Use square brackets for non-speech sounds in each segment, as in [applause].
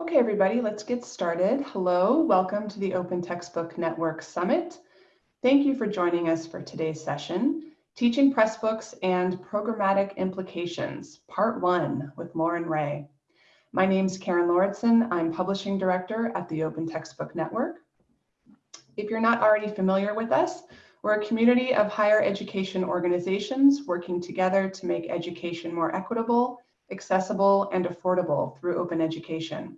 Okay, everybody, let's get started. Hello, welcome to the Open Textbook Network Summit. Thank you for joining us for today's session, Teaching Pressbooks and Programmatic Implications, Part 1 with Lauren Ray. My name is Karen Lauritsen. I'm Publishing Director at the Open Textbook Network. If you're not already familiar with us, we're a community of higher education organizations working together to make education more equitable, accessible, and affordable through open education.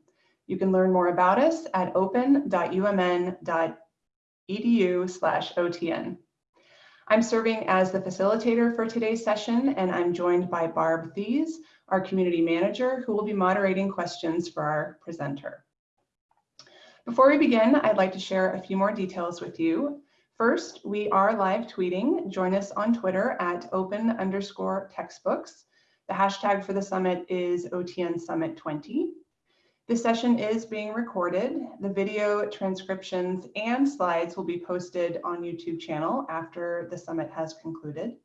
You can learn more about us at open.umn.edu slash OTN. I'm serving as the facilitator for today's session, and I'm joined by Barb Thies, our community manager, who will be moderating questions for our presenter. Before we begin, I'd like to share a few more details with you. First, we are live tweeting. Join us on Twitter at open underscore textbooks. The hashtag for the summit is OTN Summit 20. This session is being recorded. The video transcriptions and slides will be posted on YouTube channel after the summit has concluded.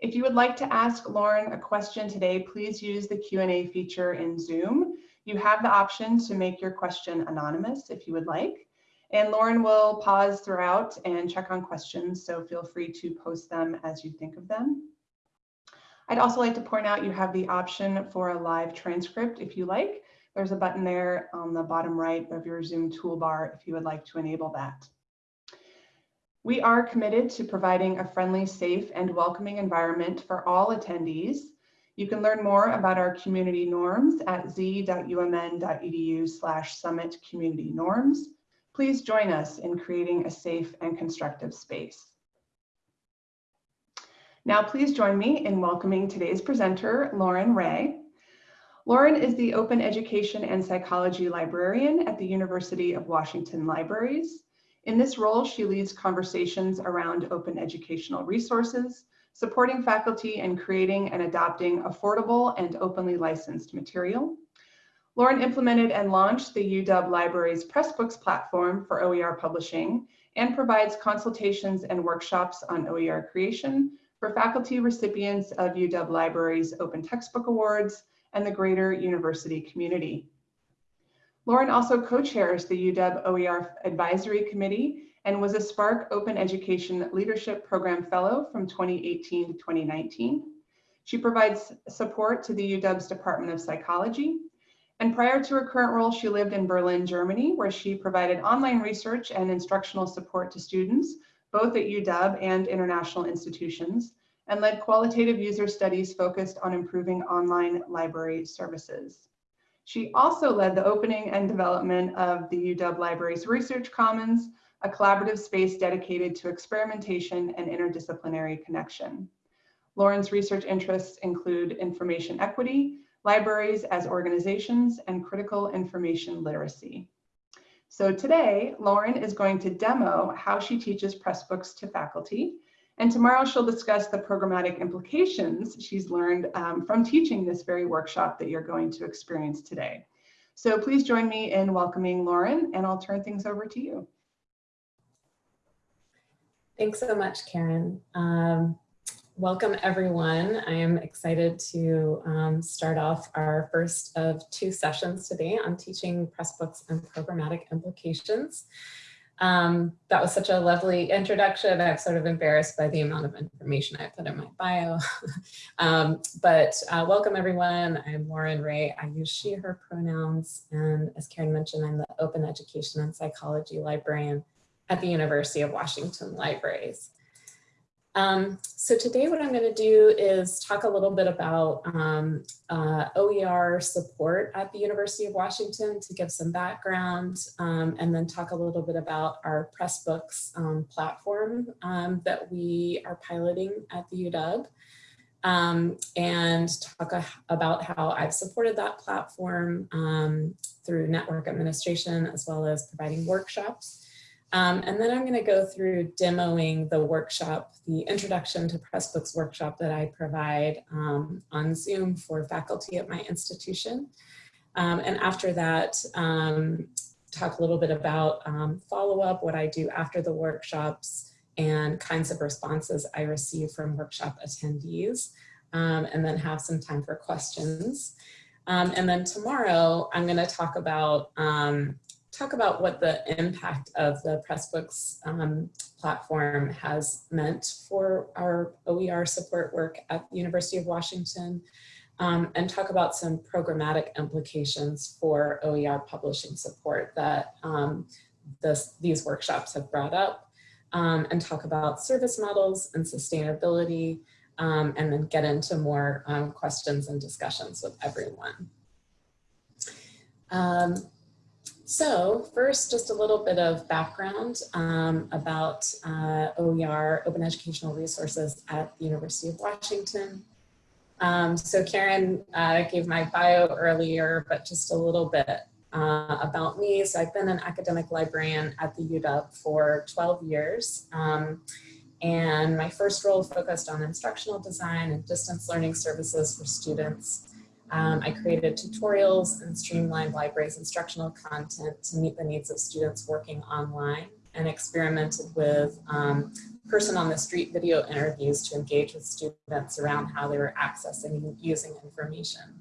If you would like to ask Lauren a question today, please use the Q&A feature in Zoom. You have the option to make your question anonymous if you would like. And Lauren will pause throughout and check on questions, so feel free to post them as you think of them. I'd also like to point out you have the option for a live transcript if you like. There's a button there on the bottom right of your Zoom toolbar if you would like to enable that. We are committed to providing a friendly, safe, and welcoming environment for all attendees. You can learn more about our community norms at z.umn.edu slash summit community norms. Please join us in creating a safe and constructive space. Now, please join me in welcoming today's presenter, Lauren Ray. Lauren is the Open Education and Psychology Librarian at the University of Washington Libraries. In this role, she leads conversations around open educational resources, supporting faculty in creating and adopting affordable and openly licensed material. Lauren implemented and launched the UW Libraries Pressbooks platform for OER publishing and provides consultations and workshops on OER creation for faculty recipients of UW Libraries Open Textbook Awards, and the greater university community. Lauren also co-chairs the UW OER Advisory Committee and was a SPARC Open Education Leadership Program Fellow from 2018 to 2019. She provides support to the UW's Department of Psychology. And prior to her current role, she lived in Berlin, Germany, where she provided online research and instructional support to students, both at UW and international institutions, and led qualitative user studies focused on improving online library services. She also led the opening and development of the UW Libraries Research Commons, a collaborative space dedicated to experimentation and interdisciplinary connection. Lauren's research interests include information equity, libraries as organizations, and critical information literacy. So today, Lauren is going to demo how she teaches Pressbooks to faculty and tomorrow she'll discuss the programmatic implications she's learned um, from teaching this very workshop that you're going to experience today. So please join me in welcoming Lauren and I'll turn things over to you. Thanks so much, Karen. Um, welcome everyone. I am excited to um, start off our first of two sessions today on teaching Pressbooks and programmatic implications. Um, that was such a lovely introduction. I'm sort of embarrassed by the amount of information I put in my bio. [laughs] um, but uh, welcome everyone. I'm Lauren Ray. I use she, her pronouns. And as Karen mentioned, I'm the Open Education and Psychology Librarian at the University of Washington Libraries. Um, so today what I'm going to do is talk a little bit about um, uh, OER support at the University of Washington to give some background um, and then talk a little bit about our Pressbooks um, platform um, that we are piloting at the UW um, and talk about how I've supported that platform through network administration as well as providing workshops. Um, and then I'm going to go through demoing the workshop, the Introduction to Pressbooks workshop that I provide um, on Zoom for faculty at my institution. Um, and after that, um, talk a little bit about um, follow-up, what I do after the workshops, and kinds of responses I receive from workshop attendees, um, and then have some time for questions. And then tomorrow, I'm going to talk about talk about what the impact of the Pressbooks um, platform has meant for our OER support work at the University of Washington, um, and talk about some programmatic implications for OER publishing support that um, this, these workshops have brought up, um, and talk about service models and sustainability, um, and then get into more um, questions and discussions with everyone. So first, just a little bit of background um, about uh, OER, Open Educational Resources at the University of Washington. Um, so Karen uh, gave my bio earlier, but just a little bit uh, about me. So I've been an academic librarian at the UW for 12 years. Um, and my first role focused on instructional design and distance learning services for students. Um, I created tutorials and streamlined libraries instructional content to meet the needs of students working online and experimented with um, person on the street video interviews to engage with students around how they were accessing and using information.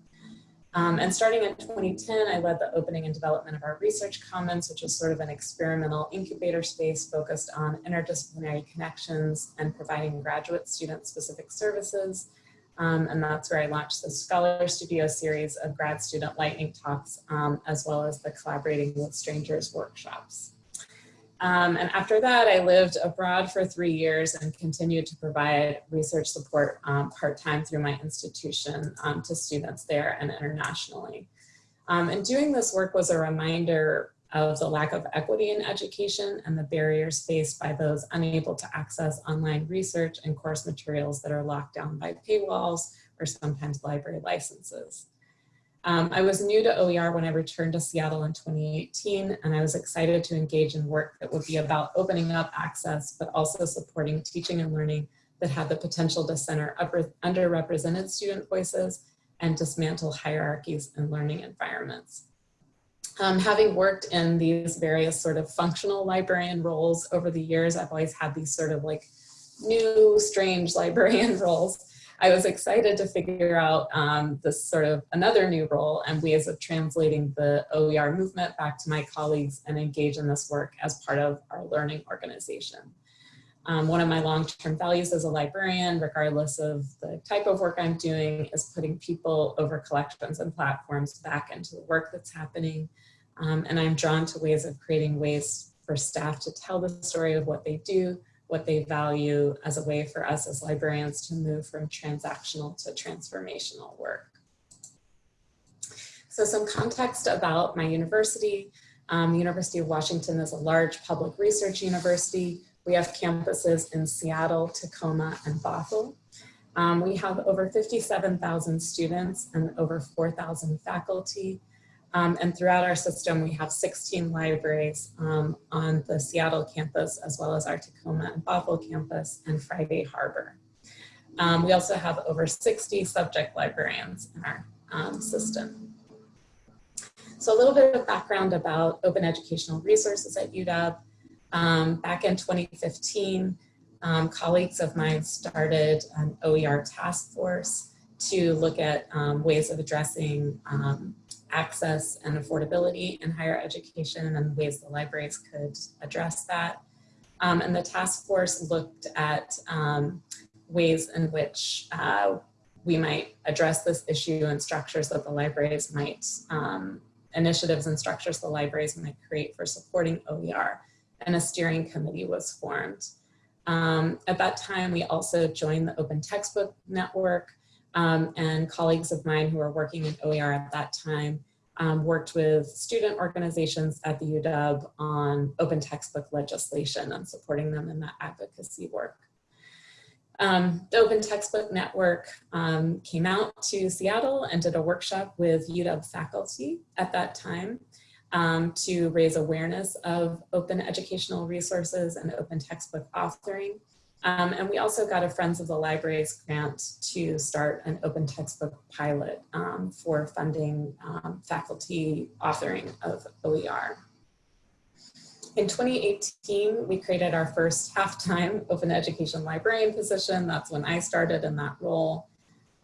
Um, and starting in 2010, I led the opening and development of our Research Commons, which is sort of an experimental incubator space focused on interdisciplinary connections and providing graduate student specific services. Um, and that's where I launched the Scholar Studio series of grad student lightning talks, um, as well as the Collaborating with Strangers workshops. Um, and after that, I lived abroad for three years and continued to provide research support um, part-time through my institution um, to students there and internationally. Um, and doing this work was a reminder of the lack of equity in education and the barriers faced by those unable to access online research and course materials that are locked down by paywalls or sometimes library licenses. Um, I was new to OER when I returned to Seattle in 2018, and I was excited to engage in work that would be about opening up access, but also supporting teaching and learning that had the potential to center underrepresented student voices and dismantle hierarchies in learning environments. Um, having worked in these various sort of functional librarian roles over the years, I've always had these sort of like new, strange [laughs] librarian roles. I was excited to figure out um, this sort of another new role and ways of translating the OER movement back to my colleagues and engage in this work as part of our learning organization. Um, one of my long-term values as a librarian, regardless of the type of work I'm doing, is putting people over collections and platforms back into the work that's happening. Um, and I'm drawn to ways of creating ways for staff to tell the story of what they do, what they value as a way for us as librarians to move from transactional to transformational work. So some context about my university. Um, University of Washington is a large public research university. We have campuses in Seattle, Tacoma, and Bothell. Um, we have over 57,000 students and over 4,000 faculty. Um, and throughout our system, we have 16 libraries um, on the Seattle campus, as well as our Tacoma and Bothell campus and Friday Harbor. Um, we also have over 60 subject librarians in our um, system. So a little bit of background about open educational resources at UW. Um, back in 2015, um, colleagues of mine started an OER task force to look at ways of addressing access and affordability in higher education and ways the libraries could address that. Um, and the task force looked at um, ways in which uh, we might address this issue and structures that the libraries might, um, initiatives and structures the libraries might create for supporting OER. And a steering committee was formed. Um, at that time, we also joined the Open Textbook Network, um, and colleagues of mine who were working in OER at that time um, worked with student organizations at the UW on open textbook legislation and supporting them in that advocacy work. Um, the Open Textbook Network um, came out to Seattle and did a workshop with UW faculty at that time um, to raise awareness of open educational resources and open textbook authoring. Um, and we also got a Friends of the Libraries grant to start an open textbook pilot um, for funding um, faculty authoring of OER. In 2018, we created our first half-time [laughs] open education librarian position. That's when I started in that role.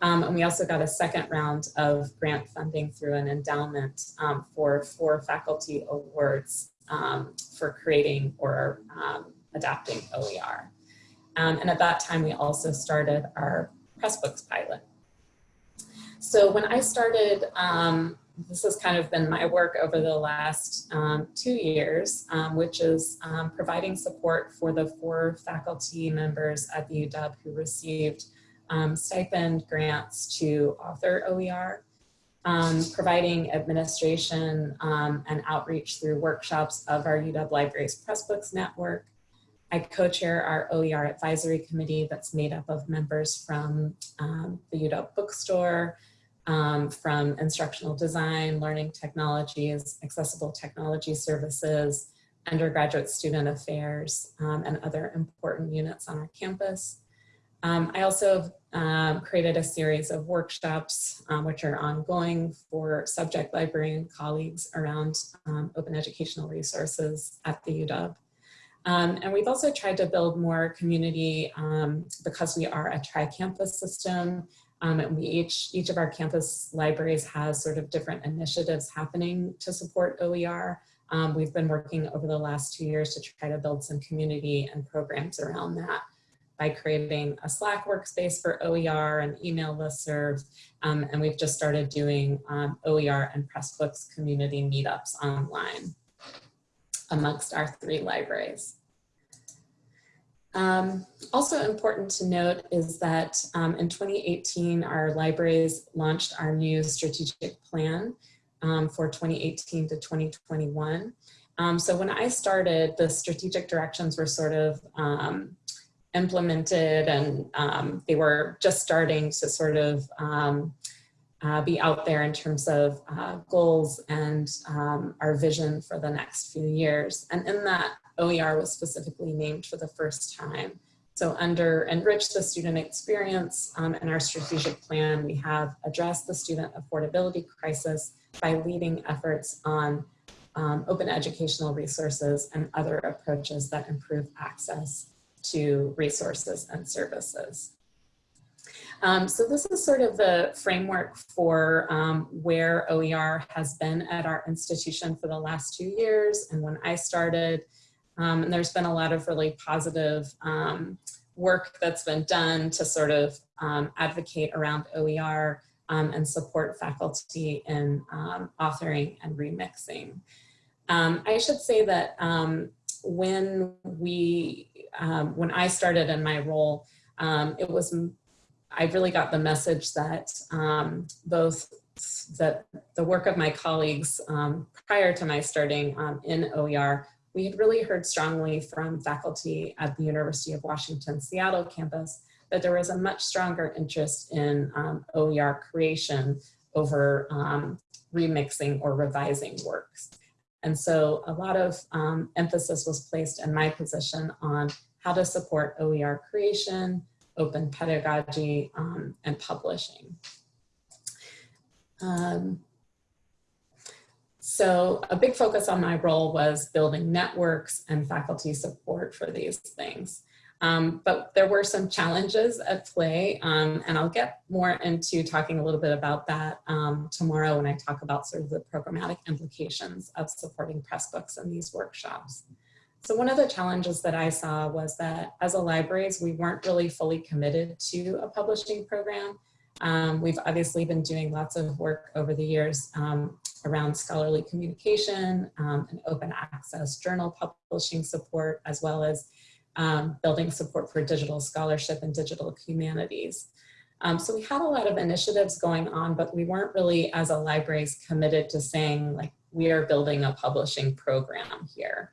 Um, and we also got a second round of grant funding through an endowment um, for four faculty awards um, for creating or adapting OER. Um, and at that time, we also started our Pressbooks pilot. So when I started, um, this has kind of been my work over the last um, two years, um, which is um, providing support for the four faculty members at the UW who received um, stipend grants to author OER, um, providing administration and outreach through workshops of our UW Libraries Pressbooks Network, I co-chair our OER advisory committee that's made up of members from um, the UW bookstore, um, from instructional design, learning technologies, accessible technology services, undergraduate student affairs, um, and other important units on our campus. Um, I also um, created a series of workshops, um, which are ongoing for subject librarian colleagues around open educational resources at the UW. Um, and we've also tried to build more community um, because we are a tri-campus system um, and we each, each of our campus libraries has sort of different initiatives happening to support OER. Um, we've been working over the last two years to try to build some community and programs around that by creating a Slack workspace for OER and email listserv. Um, and we've just started doing um, OER and Pressbooks community meetups online amongst our three libraries. Um, also important to note is that um, in 2018, our libraries launched our new strategic plan um, for 2018 to 2021. Um, so when I started, the strategic directions were sort of um, implemented and um, they were just starting to sort of uh, be out there in terms of uh, goals and um, our vision for the next few years. And in that, OER was specifically named for the first time. So under Enrich the Student Experience um, in our strategic plan, we have addressed the student affordability crisis by leading efforts on um, open educational resources and other approaches that improve access to resources and services. Um, so this is sort of the framework for um, where OER has been at our institution for the last two years. And when I started, um, and there's been a lot of really positive um, work that's been done to sort of um, advocate around OER um, and support faculty in authoring and remixing. I should say that when we, when I started in my role, it was I really got the message that um, both that the work of my colleagues um, prior to my starting um, in OER, we had really heard strongly from faculty at the University of Washington Seattle campus that there was a much stronger interest in um, OER creation over um, remixing or revising works. And so a lot of um, emphasis was placed in my position on how to support OER creation, open pedagogy um, and publishing. Um, so a big focus on my role was building networks and faculty support for these things. Um, but there were some challenges at play, um, and I'll get more into talking a little bit about that um, tomorrow when I talk about sort of the programmatic implications of supporting Pressbooks in these workshops. So one of the challenges that I saw was that as a libraries, we weren't really fully committed to a publishing program. Um, we've obviously been doing lots of work over the years um, around scholarly communication um, and open access journal publishing support, as well as um, building support for digital scholarship and digital humanities. Um, so we had a lot of initiatives going on, but we weren't really, as a libraries, committed to saying like, we are building a publishing program here.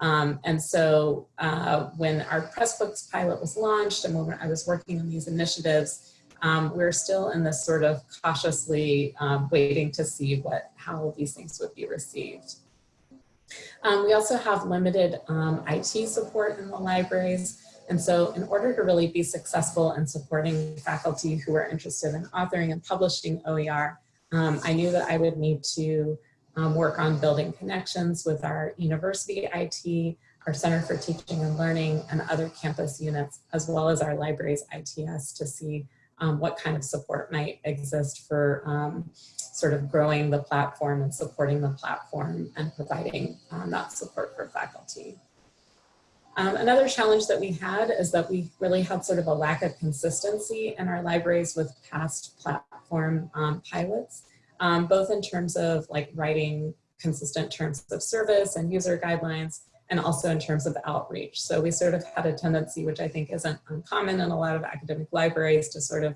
Um, and so uh, when our Pressbooks pilot was launched and when I was working on these initiatives, um, we're still in this sort of cautiously um, waiting to see what how these things would be received. Um, we also have limited um, IT support in the libraries. And so in order to really be successful in supporting faculty who are interested in authoring and publishing OER, um, I knew that I would need to um, work on building connections with our university IT, our Center for Teaching and Learning, and other campus units, as well as our library's ITS to see um, what kind of support might exist for um, sort of growing the platform and supporting the platform and providing um, that support for faculty. Um, another challenge that we had is that we really had sort of a lack of consistency in our libraries with past platform um, pilots, um, both in terms of like writing consistent terms of service and user guidelines, and also in terms of outreach. So we sort of had a tendency, which I think isn't uncommon in a lot of academic libraries, to sort of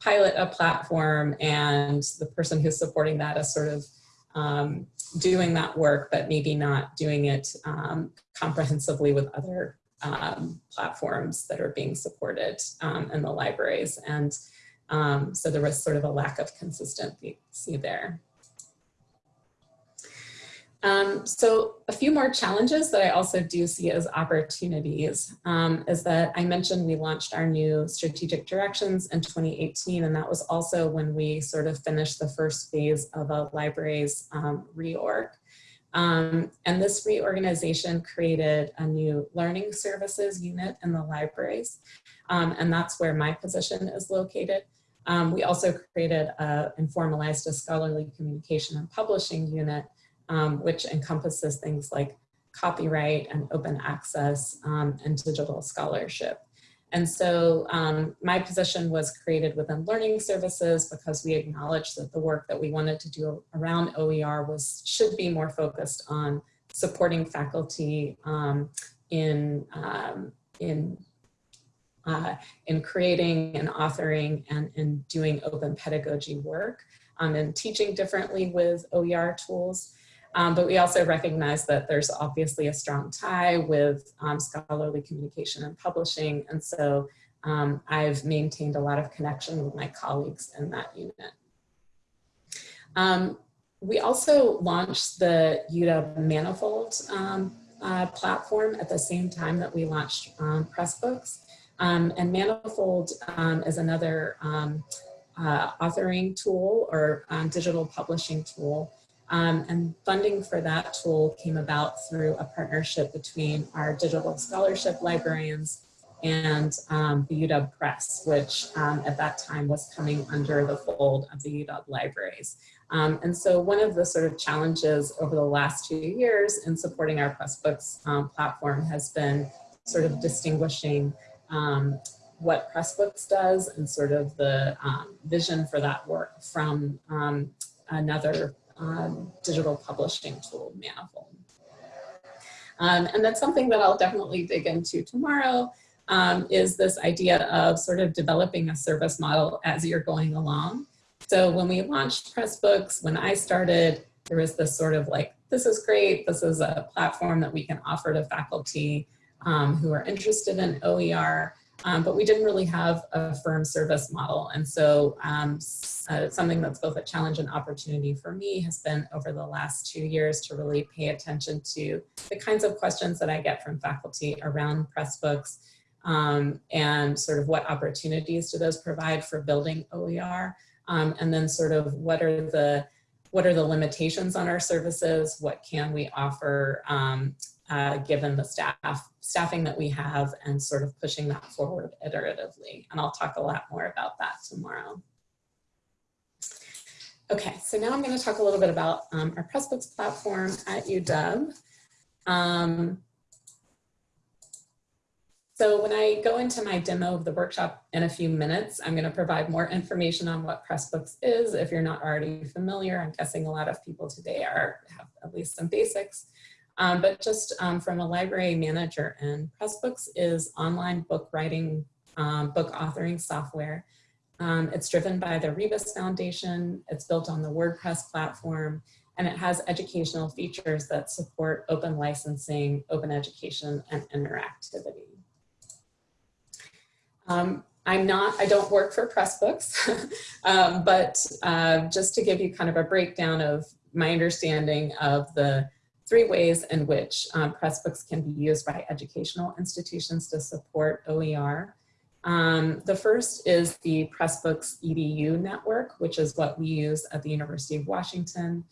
pilot a platform and the person who's supporting that is sort of um, doing that work, but maybe not doing it um, comprehensively with other um, platforms that are being supported um, in the libraries. And um, so there was sort of a lack of consistency there. Um, so a few more challenges that I also do see as opportunities um, is that I mentioned we launched our new strategic directions in 2018, and that was also when we sort of finished the first phase of a library's um, reorg. Um, and this reorganization created a new learning services unit in the libraries, um, and that's where my position is located. Um, we also created a formalized a scholarly communication and publishing unit um, which encompasses things like copyright and open access um, and digital scholarship. And so um, my position was created within learning services because we acknowledged that the work that we wanted to do around OER was should be more focused on supporting faculty um, in, um, in uh, in creating and authoring and in doing open pedagogy work um, and teaching differently with OER tools. Um, but we also recognize that there's obviously a strong tie with um, scholarly communication and publishing. And so um, I've maintained a lot of connection with my colleagues in that unit. Um, we also launched the UW Manifold um, uh, platform at the same time that we launched um, and Manifold is another uh, authoring tool or digital publishing tool um, and funding for that tool came about through a partnership between our digital scholarship librarians and um, the UW Press, which um, at that time was coming under the fold of the UW libraries. Um, and so one of the sort of challenges over the last two years in supporting our Pressbooks um, platform has been sort of distinguishing um, what Pressbooks does and sort of the vision for that work from another um, digital publishing tool, Manifold. Um, and that's something that I'll definitely dig into tomorrow um, is this idea of sort of developing a service model as you're going along. So when we launched Pressbooks, when I started, there was this sort of like, this is great, this is a platform that we can offer to faculty um, who are interested in OER. Um, but we didn't really have a firm service model. And so um, uh, something that's both a challenge and opportunity for me has been over the last two years to really pay attention to the kinds of questions that I get from faculty around Pressbooks um, and sort of what opportunities do those provide for building OER um, and then sort of what are the what are the limitations on our services? What can we offer um, uh, given the staff staffing that we have and sort of pushing that forward iteratively. And I'll talk a lot more about that tomorrow. Okay, so now I'm going to talk a little bit about um, our Pressbooks platform at UW. Um, so when I go into my demo of the workshop in a few minutes, I'm going to provide more information on what Pressbooks is. If you're not already familiar, I'm guessing a lot of people today are have at least some basics. Um, but just um, from a library manager and Pressbooks is online book writing, um, book authoring software. Um, it's driven by the Rebus Foundation. It's built on the WordPress platform and it has educational features that support open licensing, open education, and interactivity. Um, I'm not, I don't work for Pressbooks, [laughs] um, but uh, just to give you kind of a breakdown of my understanding of the three ways in which um, Pressbooks can be used by educational institutions to support OER. Um, the first is the Pressbooks EDU network, which is what we use at the University of Washington.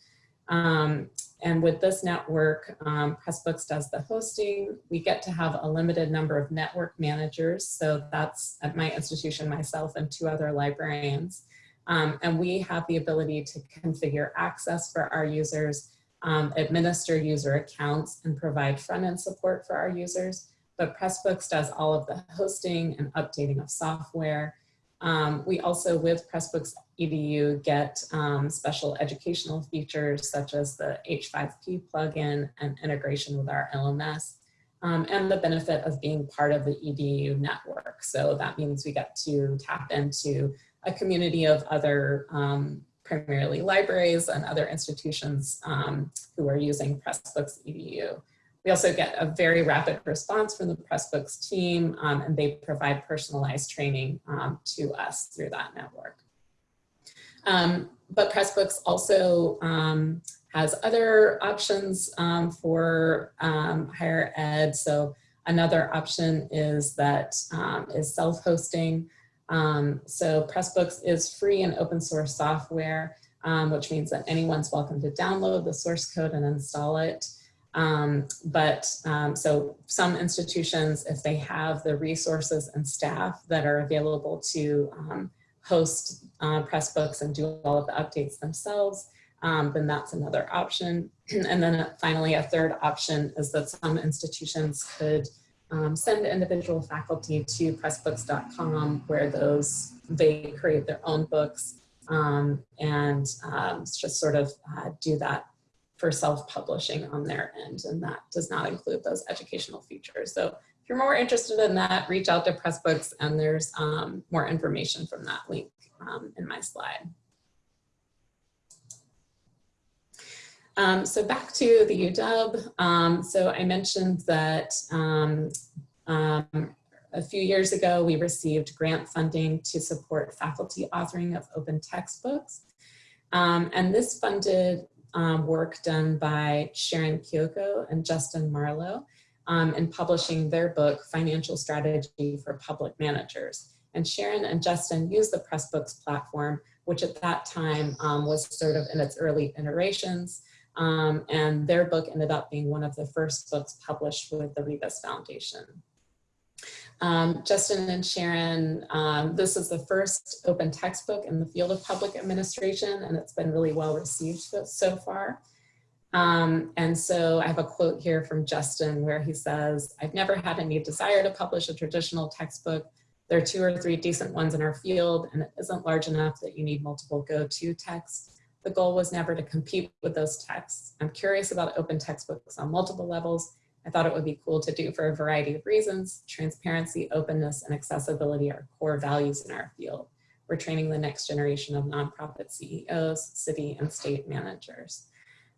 Um, and with this network, um, Pressbooks does the hosting. We get to have a limited number of network managers. So that's at my institution, myself and two other librarians. Um, and we have the ability to configure access for our users, um, administer user accounts and provide front-end support for our users. But Pressbooks does all of the hosting and updating of software. Um, we also, with Pressbooks EDU, get um, special educational features such as the H5P plugin and integration with our LMS, um, and the benefit of being part of the EDU network. So that means we get to tap into a community of other um, primarily libraries and other institutions um, who are using Pressbooks EDU. We also get a very rapid response from the Pressbooks team um, and they provide personalized training um, to us through that network. Um, but Pressbooks also um, has other options um, for higher ed. So another option is that is self-hosting. So Pressbooks is free and open source software, which means that anyone's welcome to download the source code and install it. Um, but um, so some institutions, if they have the resources and staff that are available to um, host uh, Pressbooks and do all of the updates themselves, um, then that's another option. [clears throat] and then finally, a third option is that some institutions could um, send individual faculty to pressbooks.com where those they create their own books um, and just sort of uh, do that for self-publishing on their end, and that does not include those educational features. So if you're more interested in that, reach out to Pressbooks, and there's um, more information from that link um, in my slide. Um, so back to the UW. Um, so I mentioned that um, um, a few years ago, we received grant funding to support faculty authoring of open textbooks. and this funded um, work done by Sharon Kioko and Justin Marlowe um, in publishing their book, Financial Strategy for Public Managers. And Sharon and Justin used the Pressbooks platform, which at that time um, was sort of in its early iterations. Um, and their book ended up being one of the first books published with the Rebus Foundation. Um, Justin and Sharon, um, this is the first open textbook in the field of public administration, and it's been really well received so far. Um, and so I have a quote here from Justin where he says, I've never had any desire to publish a traditional textbook. There are two or three decent ones in our field, and it isn't large enough that you need multiple go-to texts. The goal was never to compete with those texts. I'm curious about open textbooks on multiple levels I thought it would be cool to do for a variety of reasons. Transparency, openness, and accessibility are core values in our field. We're training the next generation of nonprofit CEOs, city and state managers.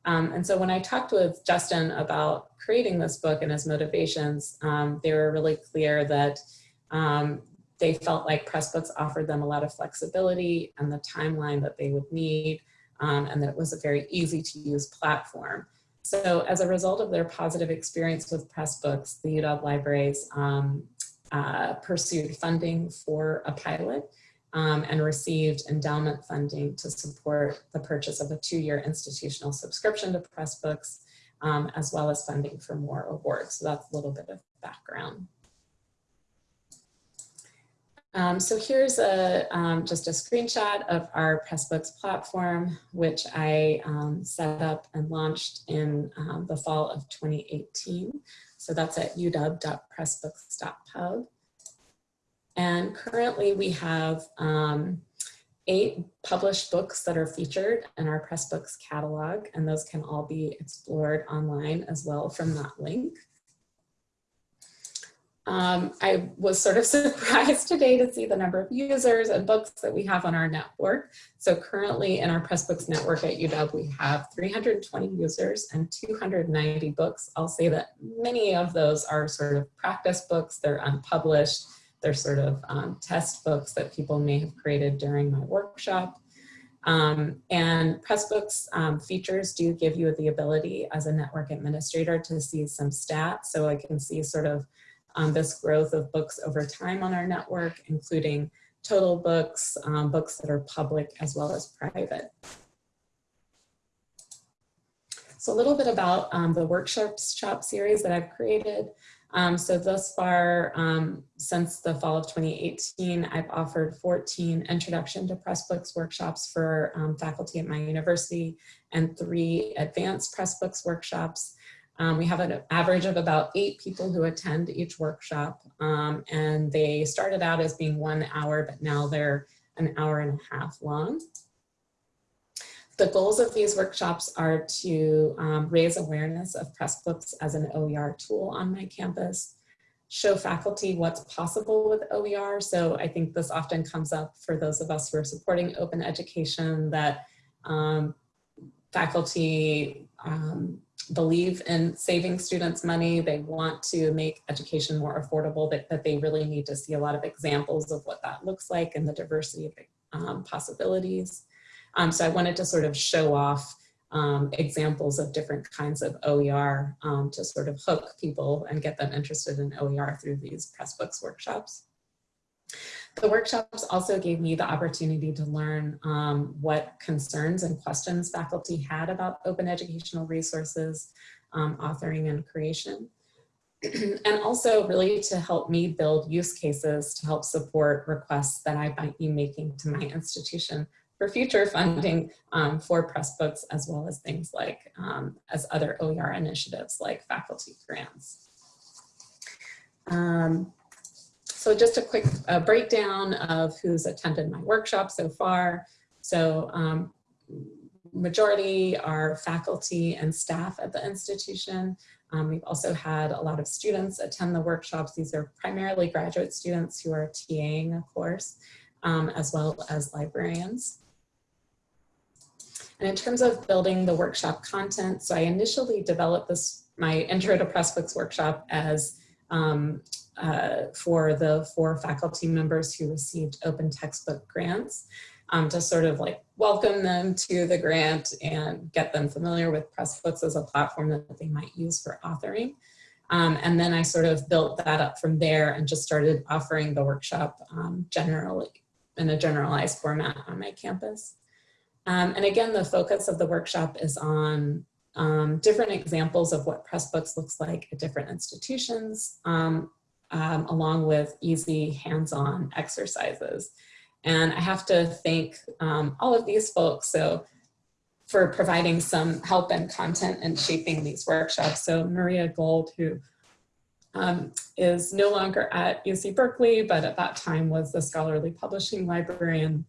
Um, and so when I talked with Justin about creating this book and his motivations, um, they were really clear that um, they felt like Pressbooks offered them a lot of flexibility and the timeline that they would need, um, and that it was a very easy to use platform. So as a result of their positive experience with Pressbooks, the UW libraries um, uh, pursued funding for a pilot um, and received endowment funding to support the purchase of a two-year institutional subscription to Pressbooks, um, as well as funding for more awards. So that's a little bit of background. Um, so here's a, um, just a screenshot of our Pressbooks platform, which I um, set up and launched in um, the fall of 2018. So that's at uw.pressbooks.pub. And currently we have um, eight published books that are featured in our Pressbooks catalog, and those can all be explored online as well from that link. Um, I was sort of [laughs] surprised today to see the number of users and books that we have on our network. So currently in our Pressbooks network at UW, we have 320 users and 290 books. I'll say that many of those are sort of practice books. They're unpublished. They're sort of um, test books that people may have created during my workshop. Um, and Pressbooks um, features do give you the ability as a network administrator to see some stats. So I can see sort of um, this growth of books over time on our network, including total books, um, books that are public as well as private. So a little bit about um, the workshops shop series that I've created. Um, so thus far, um, since the fall of 2018, I've offered 14 introduction to Pressbooks workshops for um, faculty at my university and three advanced Pressbooks workshops. Um, we have an average of about eight people who attend each workshop um, and they started out as being one hour, but now they're an hour and a half long. The goals of these workshops are to um, raise awareness of Pressbooks as an OER tool on my campus, show faculty what's possible with OER. So I think this often comes up for those of us who are supporting open education that um, faculty um, believe in saving students money. They want to make education more affordable, but that they really need to see a lot of examples of what that looks like and the diversity of um, possibilities. Um, so I wanted to sort of show off um, examples of different kinds of OER um, to sort of hook people and get them interested in OER through these Pressbooks workshops. The workshops also gave me the opportunity to learn um, what concerns and questions faculty had about open educational resources, um, authoring and creation. [clears throat] and also really to help me build use cases to help support requests that I might be making to my institution for future funding um, for Pressbooks, as well as things like um, as other OER initiatives like faculty grants. Um, so just a quick uh, breakdown of who's attended my workshop so far. So um, majority are faculty and staff at the institution. Um, we've also had a lot of students attend the workshops. These are primarily graduate students who are TAing a course, um, as well as librarians. And in terms of building the workshop content, so I initially developed this, my Intro to Pressbooks workshop as um, uh, for the four faculty members who received open textbook grants um, to sort of like welcome them to the grant and get them familiar with Pressbooks as a platform that they might use for authoring. Um, and then I sort of built that up from there and just started offering the workshop um, generally in a generalized format on my campus. Um, and again, the focus of the workshop is on um, different examples of what Pressbooks looks like at different institutions, um, along with easy hands-on exercises. And I have to thank um, all of these folks so for providing some help and content and shaping these workshops. So Maria Gould, who um, is no longer at UC Berkeley, but at that time was the scholarly publishing librarian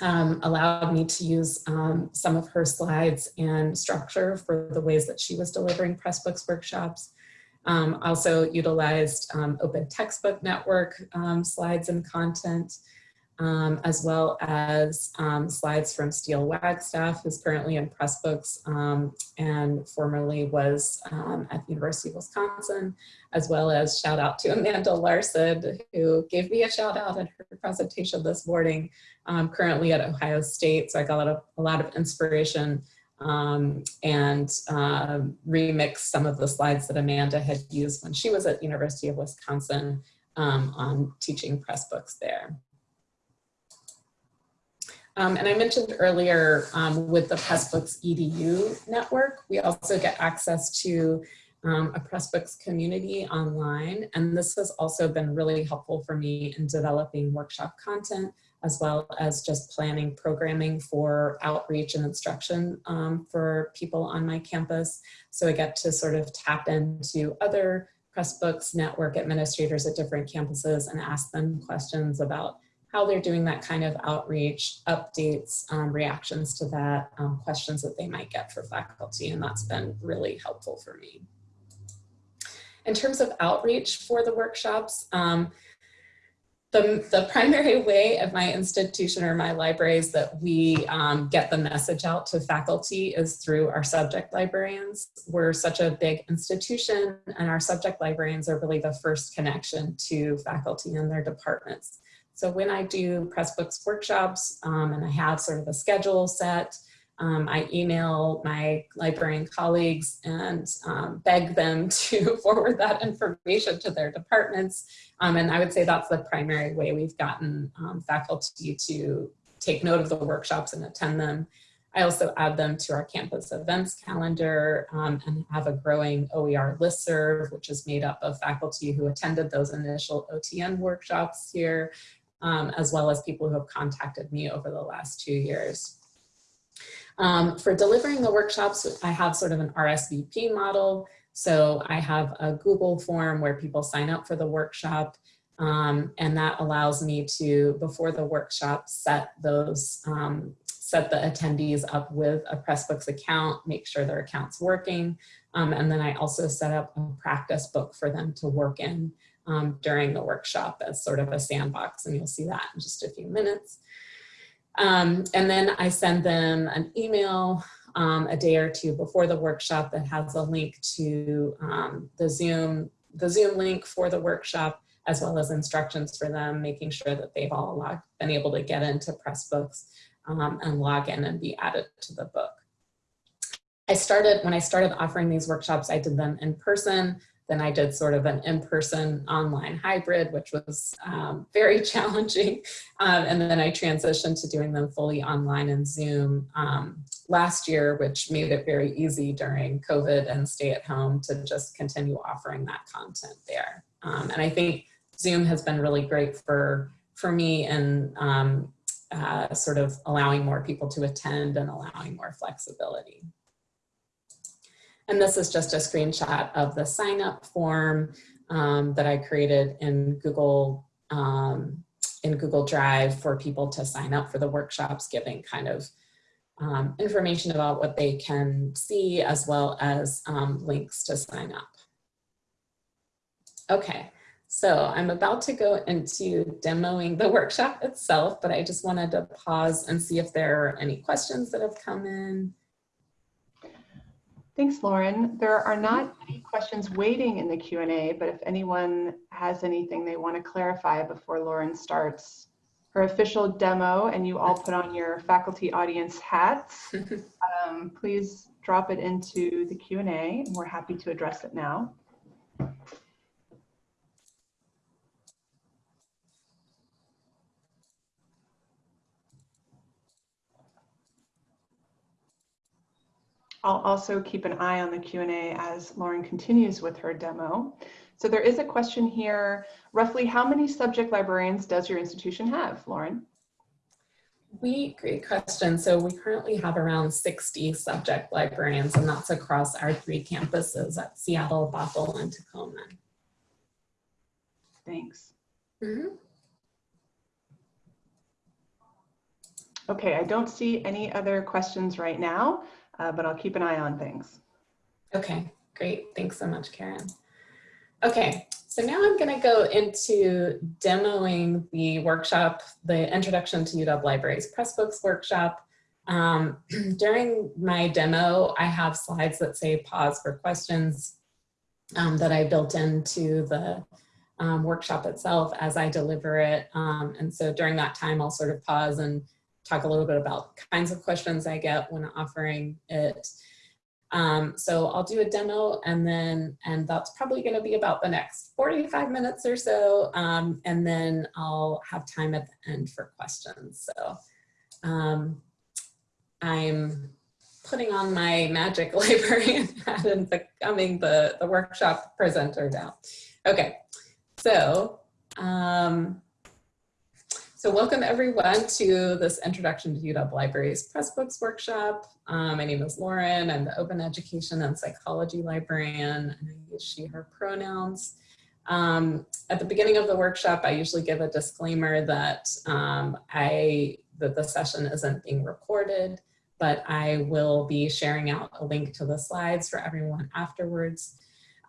um, allowed me to use um, some of her slides and structure for the ways that she was delivering Pressbooks workshops. Um, also utilized um, Open Textbook Network um, slides and content, um, as well as slides from Steele Wagstaff, who's currently in Pressbooks and formerly was at the University of Wisconsin, as well as shout out to Amanda Larson, who gave me a shout out in her presentation this morning currently at Ohio State, so I got a lot of, a lot of inspiration um, and uh, remix some of the slides that Amanda had used when she was at University of Wisconsin um, on teaching Pressbooks there. Um, and I mentioned earlier um, with the Pressbooks EDU network, we also get access to um, a Pressbooks community online. And this has also been really helpful for me in developing workshop content as well as just planning programming for outreach and instruction um, for people on my campus. So I get to sort of tap into other Pressbooks network administrators at different campuses and ask them questions about how they're doing that kind of outreach, updates, um, reactions to that, um, questions that they might get for faculty, and that's been really helpful for me. In terms of outreach for the workshops, um, the, the primary way of my institution or my libraries that we um, get the message out to faculty is through our subject librarians. We're such a big institution and our subject librarians are really the first connection to faculty and their departments. So when I do Pressbooks workshops um, and I have sort of a schedule set, um, I email my librarian colleagues and um, beg them [laughs] to forward that information to their departments. Um, and I would say that's the primary way we've gotten um, faculty to take note of the workshops and attend them. I also add them to our campus events calendar um, and have a growing OER listserv, which is made up of faculty who attended those initial OTN workshops here, um, as well as people who have contacted me over the last two years. Um, for delivering the workshops, I have sort of an RSVP model. So I have a Google form where people sign up for the workshop um, and that allows me to, before the workshop, set those, um, set the attendees up with a Pressbooks account, make sure their account's working. Um, and then I also set up a practice book for them to work in um, during the workshop as sort of a sandbox. And you'll see that in just a few minutes. Um, and then I send them an email um, a day or two before the workshop that has a link to um, the Zoom, the Zoom link for the workshop, as well as instructions for them, making sure that they've all been able to get into Pressbooks um, and log in and be added to the book. I started, when I started offering these workshops, I did them in person. Then I did sort of an in-person online hybrid, which was um, very [laughs] challenging. Um, and then I transitioned to doing them fully online in Zoom um, last year, which made it very easy during COVID and stay at home to just continue offering that content there. Um, and I think Zoom has been really great for, for me and um, uh, sort of allowing more people to attend and allowing more flexibility. And this is just a screenshot of the sign up form um, that I created in Google um, in Google Drive for people to sign up for the workshops, giving kind of um, information about what they can see as well as um, links to sign up. Okay, so I'm about to go into demoing the [laughs] workshop itself, but I just wanted to pause and see if there are any questions that have come in. Thanks, Lauren. There are not any questions waiting in the Q&A, but if anyone has anything they want to clarify before Lauren starts her official demo and you all put on your faculty audience hats, [laughs] um, please drop it into the Q&A and we're happy to address it now. I'll also keep an eye on the Q&A as Lauren continues with her demo. So there is a question here, roughly how many subject librarians does your institution have, Lauren? We, great question. So we currently have around 60 subject librarians and that's across our three campuses at Seattle, Bothell, and Tacoma. Thanks. Mm -hmm. Okay, I don't see any other questions right now uh, but I'll keep an eye on things. Okay, great. Thanks so much, Karen. Okay, so now I'm going to go into demoing the workshop, the Introduction to UW Libraries Pressbooks workshop. Um, [clears throat] during my demo, I have slides that say pause for questions um, that I built into the um, workshop itself as I deliver it. Um, and so during that time, I'll sort of pause and talk a little bit about kinds of questions I get when offering it. Um, so I'll do a demo and then, and that's probably gonna be about the next 45 minutes or so. Um, and then I'll have time at the end for questions. So um, I'm putting on my magic [laughs] librarian hat and becoming the, the workshop presenter now. Okay, so um, so welcome everyone to this Introduction to UW Libraries Pressbooks workshop. Um, my name is Lauren. I'm the Open Education and Psychology Librarian and I use she, her pronouns. Um, at the beginning of the workshop, I usually give a disclaimer that um, I that the session isn't being recorded, but I will be sharing out a link to the slides for everyone afterwards.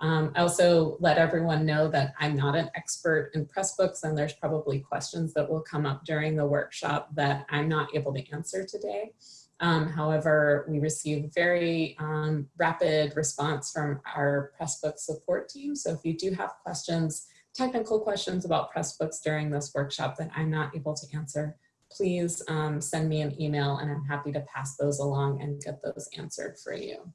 Um, I also let everyone know that I'm not an expert in Pressbooks and there's probably questions that will come up during the workshop that I'm not able to answer today. Um, however, we received very um, rapid response from our Pressbooks support team. So if you do have questions, technical questions about Pressbooks during this workshop that I'm not able to answer, please um, send me an email and I'm happy to pass those along and get those answered for you.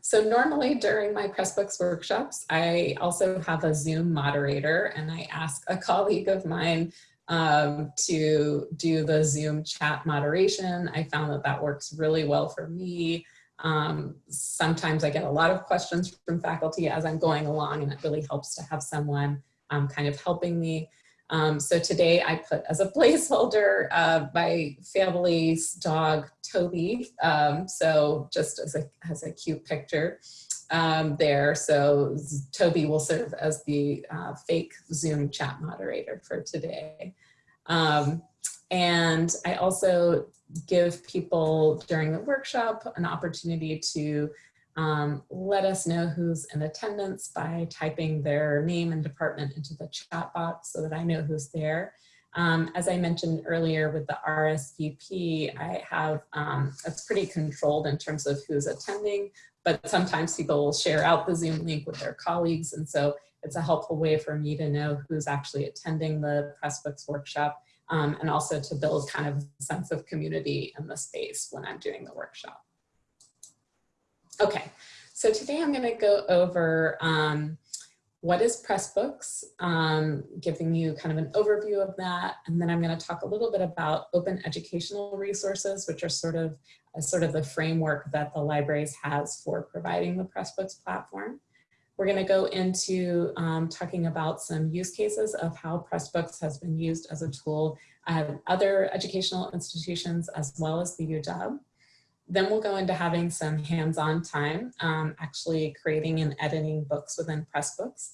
So normally during my Pressbooks workshops, I also have a Zoom moderator and I ask a colleague of mine um, to do the Zoom chat moderation. I found that that works really well for me. Um, sometimes I get a lot of questions from faculty as I'm going along and it really helps to have someone um, kind of helping me. Um, so today I put as a placeholder uh, my family's dog Toby. Um, so just as a, as a cute picture um, there. So Toby will serve as the uh, fake Zoom chat moderator for today. Um, and I also give people during the workshop an opportunity to um, let us know who's in attendance by typing their name and department into the chat box so that I know who's there. Um, as I mentioned earlier with the RSVP, I have, um, it's pretty controlled in terms of who's attending, but sometimes people will share out the Zoom link with their colleagues. And so it's a helpful way for me to know who's actually attending the Pressbooks workshop um, and also to build kind of a sense of community in the space when I'm doing the workshop. Okay, so today I'm gonna go over um, what is Pressbooks, um, giving you kind of an overview of that. And then I'm gonna talk a little bit about open educational resources, which are sort of, uh, sort of the framework that the libraries has for providing the Pressbooks platform. We're gonna go into um, talking about some use cases of how Pressbooks has been used as a tool at other educational institutions as well as the UW. Then we'll go into having some hands-on time, um, actually creating and editing books within Pressbooks.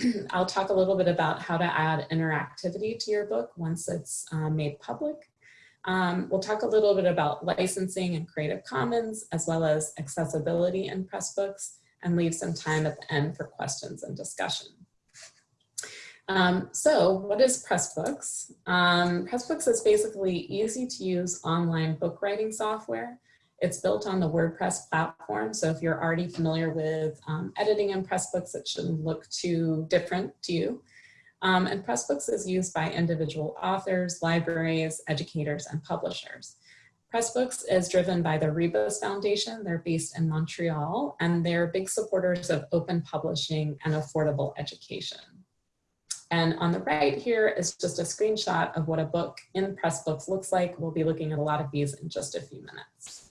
[clears throat] I'll talk a little bit about how to add interactivity to your book once it's um, made public. Um, we'll talk a little bit about licensing and Creative Commons, as well as accessibility in Pressbooks, and leave some time at the end for questions and discussion. Um, so what is Pressbooks? Um, Pressbooks is basically easy to use online book writing software it's built on the WordPress platform. So if you're already familiar with um, editing in Pressbooks, it shouldn't look too different to you. Um, and Pressbooks is used by individual authors, libraries, educators, and publishers. Pressbooks is driven by the Rebus Foundation. They're based in Montreal, and they're big supporters of open publishing and affordable education. And on the right here is just a screenshot of what a book in Pressbooks looks like. We'll be looking at a lot of these in just a few minutes.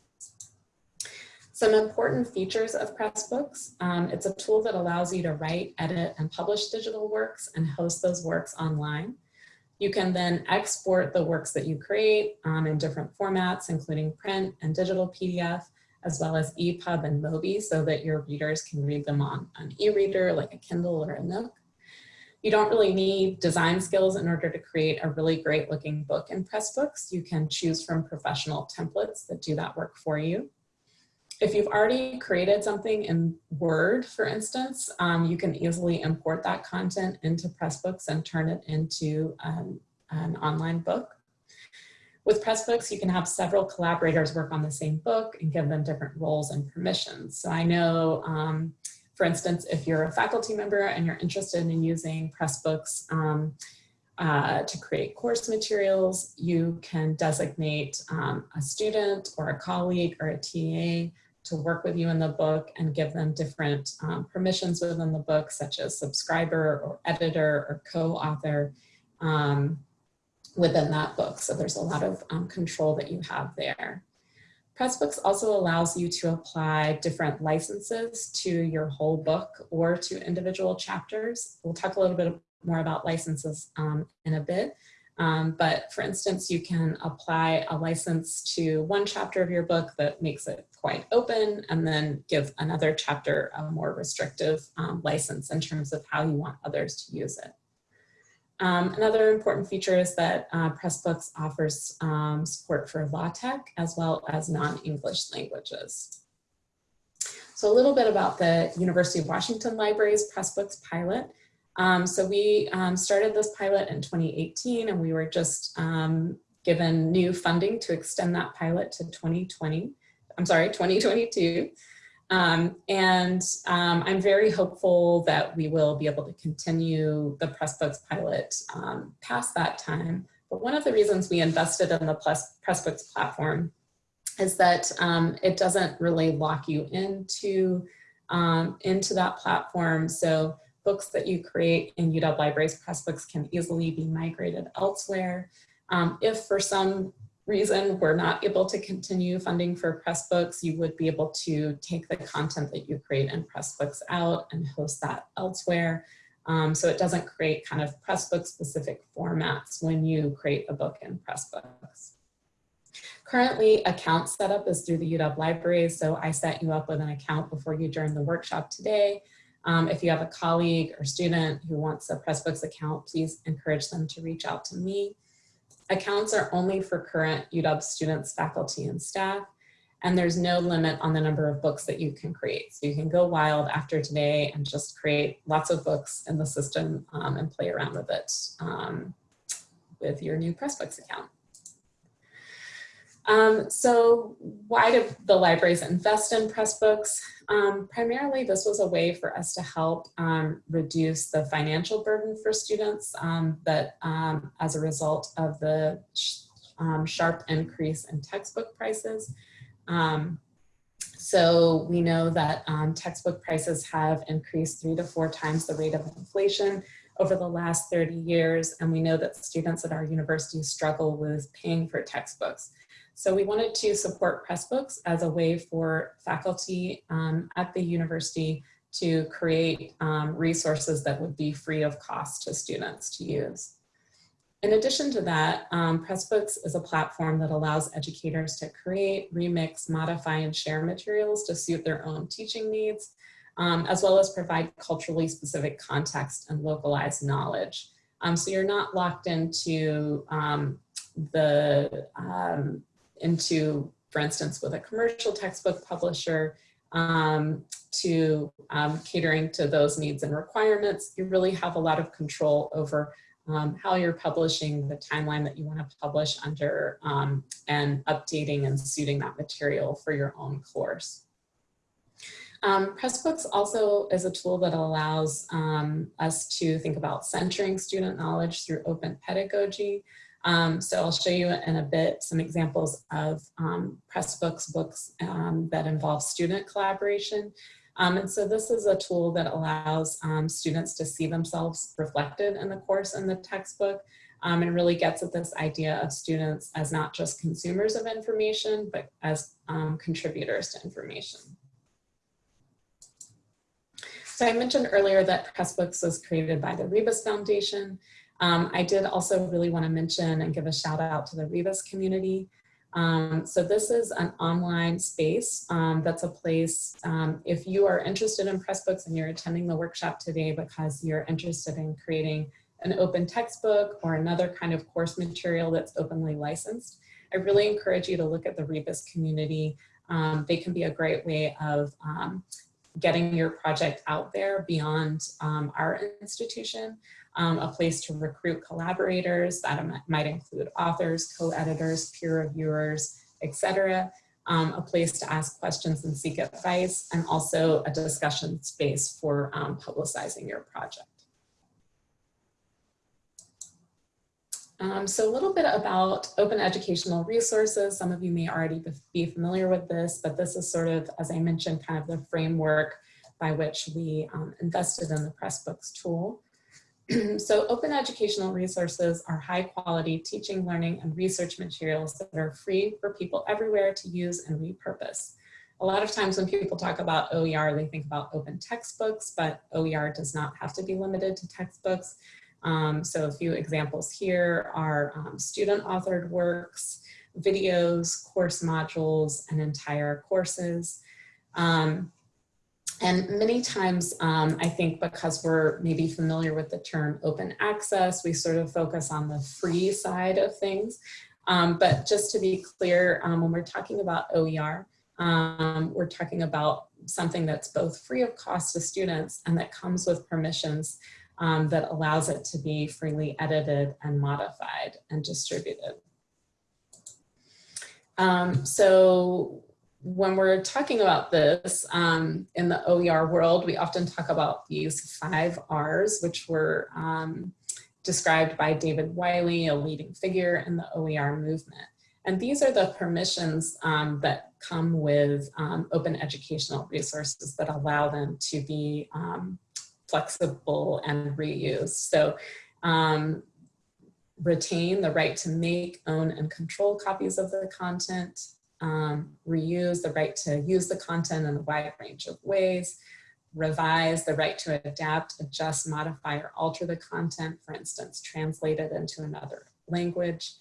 Some important features of Pressbooks. Um, it's a tool that allows you to write, edit, and publish digital works and host those works online. You can then export the works that you create um, in different formats, including print and digital PDF, as well as EPUB and Mobi so that your readers can read them on an e-reader like a Kindle or a Nook. You don't really need design skills in order to create a really great looking book in Pressbooks. You can choose from professional templates that do that work for you if you've already created something in Word, for instance, um, you can easily import that content into Pressbooks and turn it into um, an online book. With Pressbooks, you can have several collaborators work on the same book and give them different roles and permissions. So I know, um, for instance, if you're a faculty member and you're interested in using Pressbooks um, uh, to create course materials, you can designate um, a student or a colleague or a TA to work with you in the book and give them different um, permissions within the book, such as subscriber or editor or co-author um, within that book. So there's a lot of um, control that you have there. Pressbooks also allows you to apply different licenses to your whole book or to individual chapters. We'll talk a little bit more about licenses um, in a bit. Um, but for instance, you can apply a license to one chapter of your book that makes it quite open and then give another chapter a more restrictive um, license in terms of how you want others to use it. Um, another important feature is that uh, Pressbooks offers um, support for LaTeX as well as non-English languages. So a little bit about the University of Washington Libraries Pressbooks pilot. Um, so we um, started this pilot in 2018 and we were just um, given new funding to extend that pilot to 2020, I'm sorry, 2022. Um, and um, I'm very hopeful that we will be able to continue the Pressbooks pilot um, past that time. But one of the reasons we invested in the Pressbooks platform is that it doesn't really lock you into, into that platform. So books that you create in UW Libraries Pressbooks can easily be migrated elsewhere. Um, if for some reason we're not able to continue funding for Pressbooks, you would be able to take the content that you create in Pressbooks out and host that elsewhere. Um, so it doesn't create kind of Pressbook specific formats when you create a book in Pressbooks. Currently, account setup is through the UW Libraries, so I set you up with an account before you join the workshop today. Um, if you have a colleague or student who wants a Pressbooks account, please encourage them to reach out to me. Accounts are only for current UW students, faculty, and staff, and there's no limit on the number of books that you can create. So you can go wild after today and just create lots of books in the system um, and play around with it um, with your new Pressbooks account. Um, so why do the libraries invest in Pressbooks? Um, primarily, this was a way for us to help um, reduce the financial burden for students um, that um, as a result of the sh um, sharp increase in textbook prices. so we know that textbook prices have increased three to four times the rate of inflation over the last 30 years, and we know that students at our university struggle with paying for textbooks. So we wanted to support Pressbooks as a way for faculty um, at the university to create um, resources that would be free of cost to students to use. In addition to that, um, Pressbooks is a platform that allows educators to create, remix, modify, and share materials to suit their own teaching needs, um, as well as provide culturally specific context and localized knowledge. Um, so you're not locked into um, the um, into, for instance, with a commercial textbook publisher um, to um, catering to those needs and requirements, you really have a lot of control over um, how you're publishing, the timeline that you want to publish under, um, and updating and suiting that material for your own course. Um, Pressbooks also is a tool that allows um, us to think about centering student knowledge through open pedagogy. Um, so I'll show you in a bit some examples of um, Pressbooks books um, that involve student collaboration. Um, and so this is a tool that allows um, students to see themselves reflected in the course in the textbook um, and really gets at this idea of students as not just consumers of information, but as contributors to information. So I mentioned earlier that Pressbooks was created by the Rebus Foundation. Um, I did also really want to mention and give a shout out to the Rebus community. Um, so this is an online space um, that's a place, um, if you are interested in Pressbooks and you're attending the workshop today because you're interested in creating an open textbook or another kind of course material that's openly licensed, I really encourage you to look at the Rebus community. Um, they can be a great way of um, getting your project out there beyond our institution um, a place to recruit collaborators that might include authors, co-editors, peer reviewers, etc. Um, a place to ask questions and seek advice, and also a discussion space for um, publicizing your project. Um, so a little bit about open educational resources. Some of you may already be familiar with this, but this is sort of, as I mentioned, kind of the framework by which we um, invested in the Pressbooks tool. [clears throat] so open educational resources are high quality teaching, learning, and research materials that are free for people everywhere to use and repurpose. A lot of times when people talk about OER, they think about open textbooks, but OER does not have to be limited to textbooks. Um, so a few examples here are um, student authored works, videos, course modules, and entire courses. Um, and many times, um, I think because we're maybe familiar with the term open access, we sort of focus on the free side of things. Um, but just to be clear, um, when we're talking about OER, um, we're talking about something that's both free of cost to students and that comes with permissions um, that allows it to be freely edited and modified and distributed. Um, so when we're talking about this um, in the OER world, we often talk about these five R's, which were um, described by David Wiley, a leading figure in the OER movement. And these are the permissions um, that come with um, open educational resources that allow them to be um, flexible and reuse. So um, retain the right to make, own, and control copies of the content, um, reuse the right to use the content in a wide range of ways, revise the right to adapt, adjust, modify, or alter the content, for instance, translate it into another language,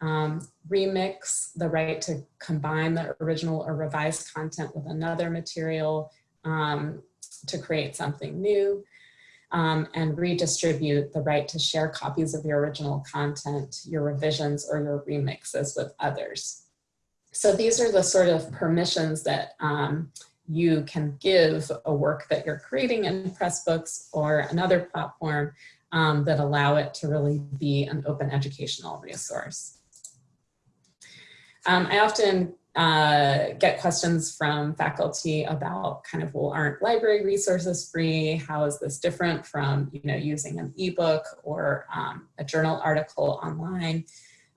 um, remix the right to combine the original or revised content with another material um, to create something new, um, and redistribute the right to share copies of your original content, your revisions, or your remixes with others. So these are the sort of permissions that um, you can give a work that you're creating in Pressbooks or another platform um, that allow it to really be an open educational resource. Um, I often uh, get questions from faculty about kind of, well, aren't library resources free? How is this different from, you know, using an ebook or um, a journal article online?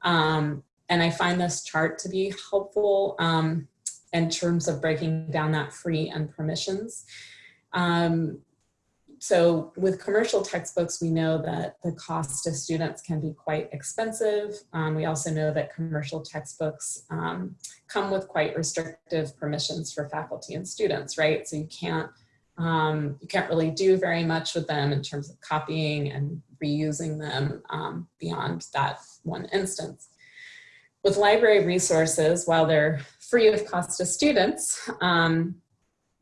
Um, and I find this chart to be helpful um, in terms of breaking down that free and permissions. Um, so with commercial textbooks, we know that the cost to students can be quite expensive. Um, we also know that commercial textbooks um, come with quite restrictive permissions for faculty and students, right? So you can't, um, you can't really do very much with them in terms of copying and reusing them um, beyond that one instance. With library resources, while they're free of cost to students, um,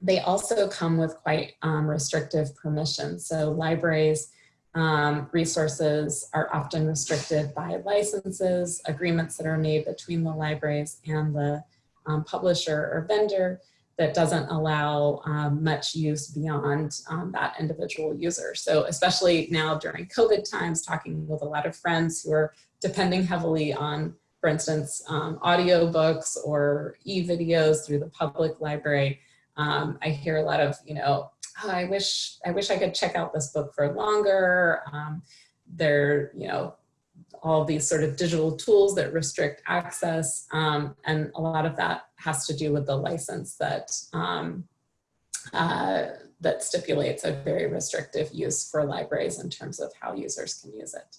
they also come with quite um, restrictive permissions. So libraries um, resources are often restricted by licenses, agreements that are made between the libraries and the um, publisher or vendor that doesn't allow um, much use beyond um, that individual user. So especially now during COVID times, talking with a lot of friends who are depending heavily on, for instance, um, audio books or e-videos through the public library, um, I hear a lot of, you know, oh, I wish I wish I could check out this book for longer. Um, there, you know, all these sort of digital tools that restrict access, um, and a lot of that has to do with the license that um, uh, that stipulates a very restrictive use for libraries in terms of how users can use it.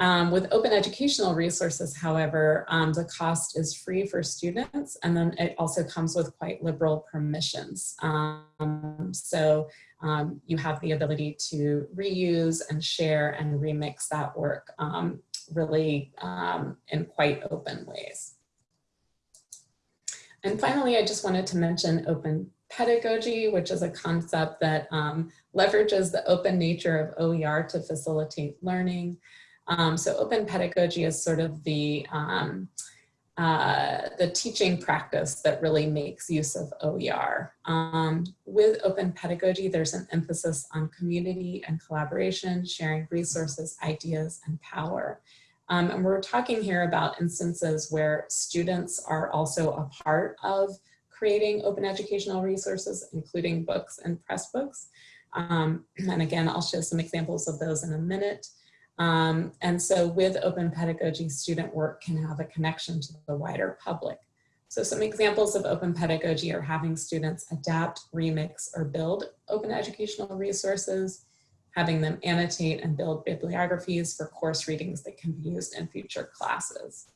Um, with open educational resources, however, um, the cost is free for students and then it also comes with quite liberal permissions. Um, so um, you have the ability to reuse and share and remix that work um, really um, in quite open ways. And finally, I just wanted to mention open pedagogy, which is a concept that leverages the open nature of OER to facilitate learning. Um, so open pedagogy is sort of the, um, uh, the teaching practice that really makes use of OER. Um, with open pedagogy, there's an emphasis on community and collaboration, sharing resources, ideas, and power. Um, and we're talking here about instances where students are also a part of creating open educational resources, including books and press books. Um, [clears throat] and again, I'll show some examples of those in a minute. Um, and so with open pedagogy, student work can have a connection to the wider public. So some examples of open pedagogy are having students adapt, remix, or build open educational resources, having them annotate and build bibliographies for course readings that can be used in future classes.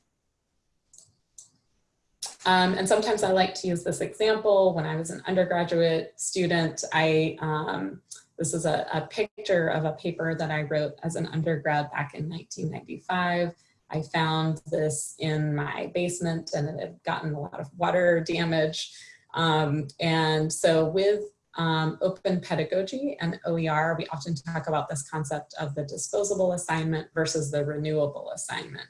Um, and sometimes I like to use this example. When I was an undergraduate student, I um, this is a, a picture of a paper that I wrote as an undergrad back in 1995. I found this in my basement and it had gotten a lot of water damage. Um, and so with um, open pedagogy and OER, we often talk about this concept of the disposable assignment versus the renewable assignment.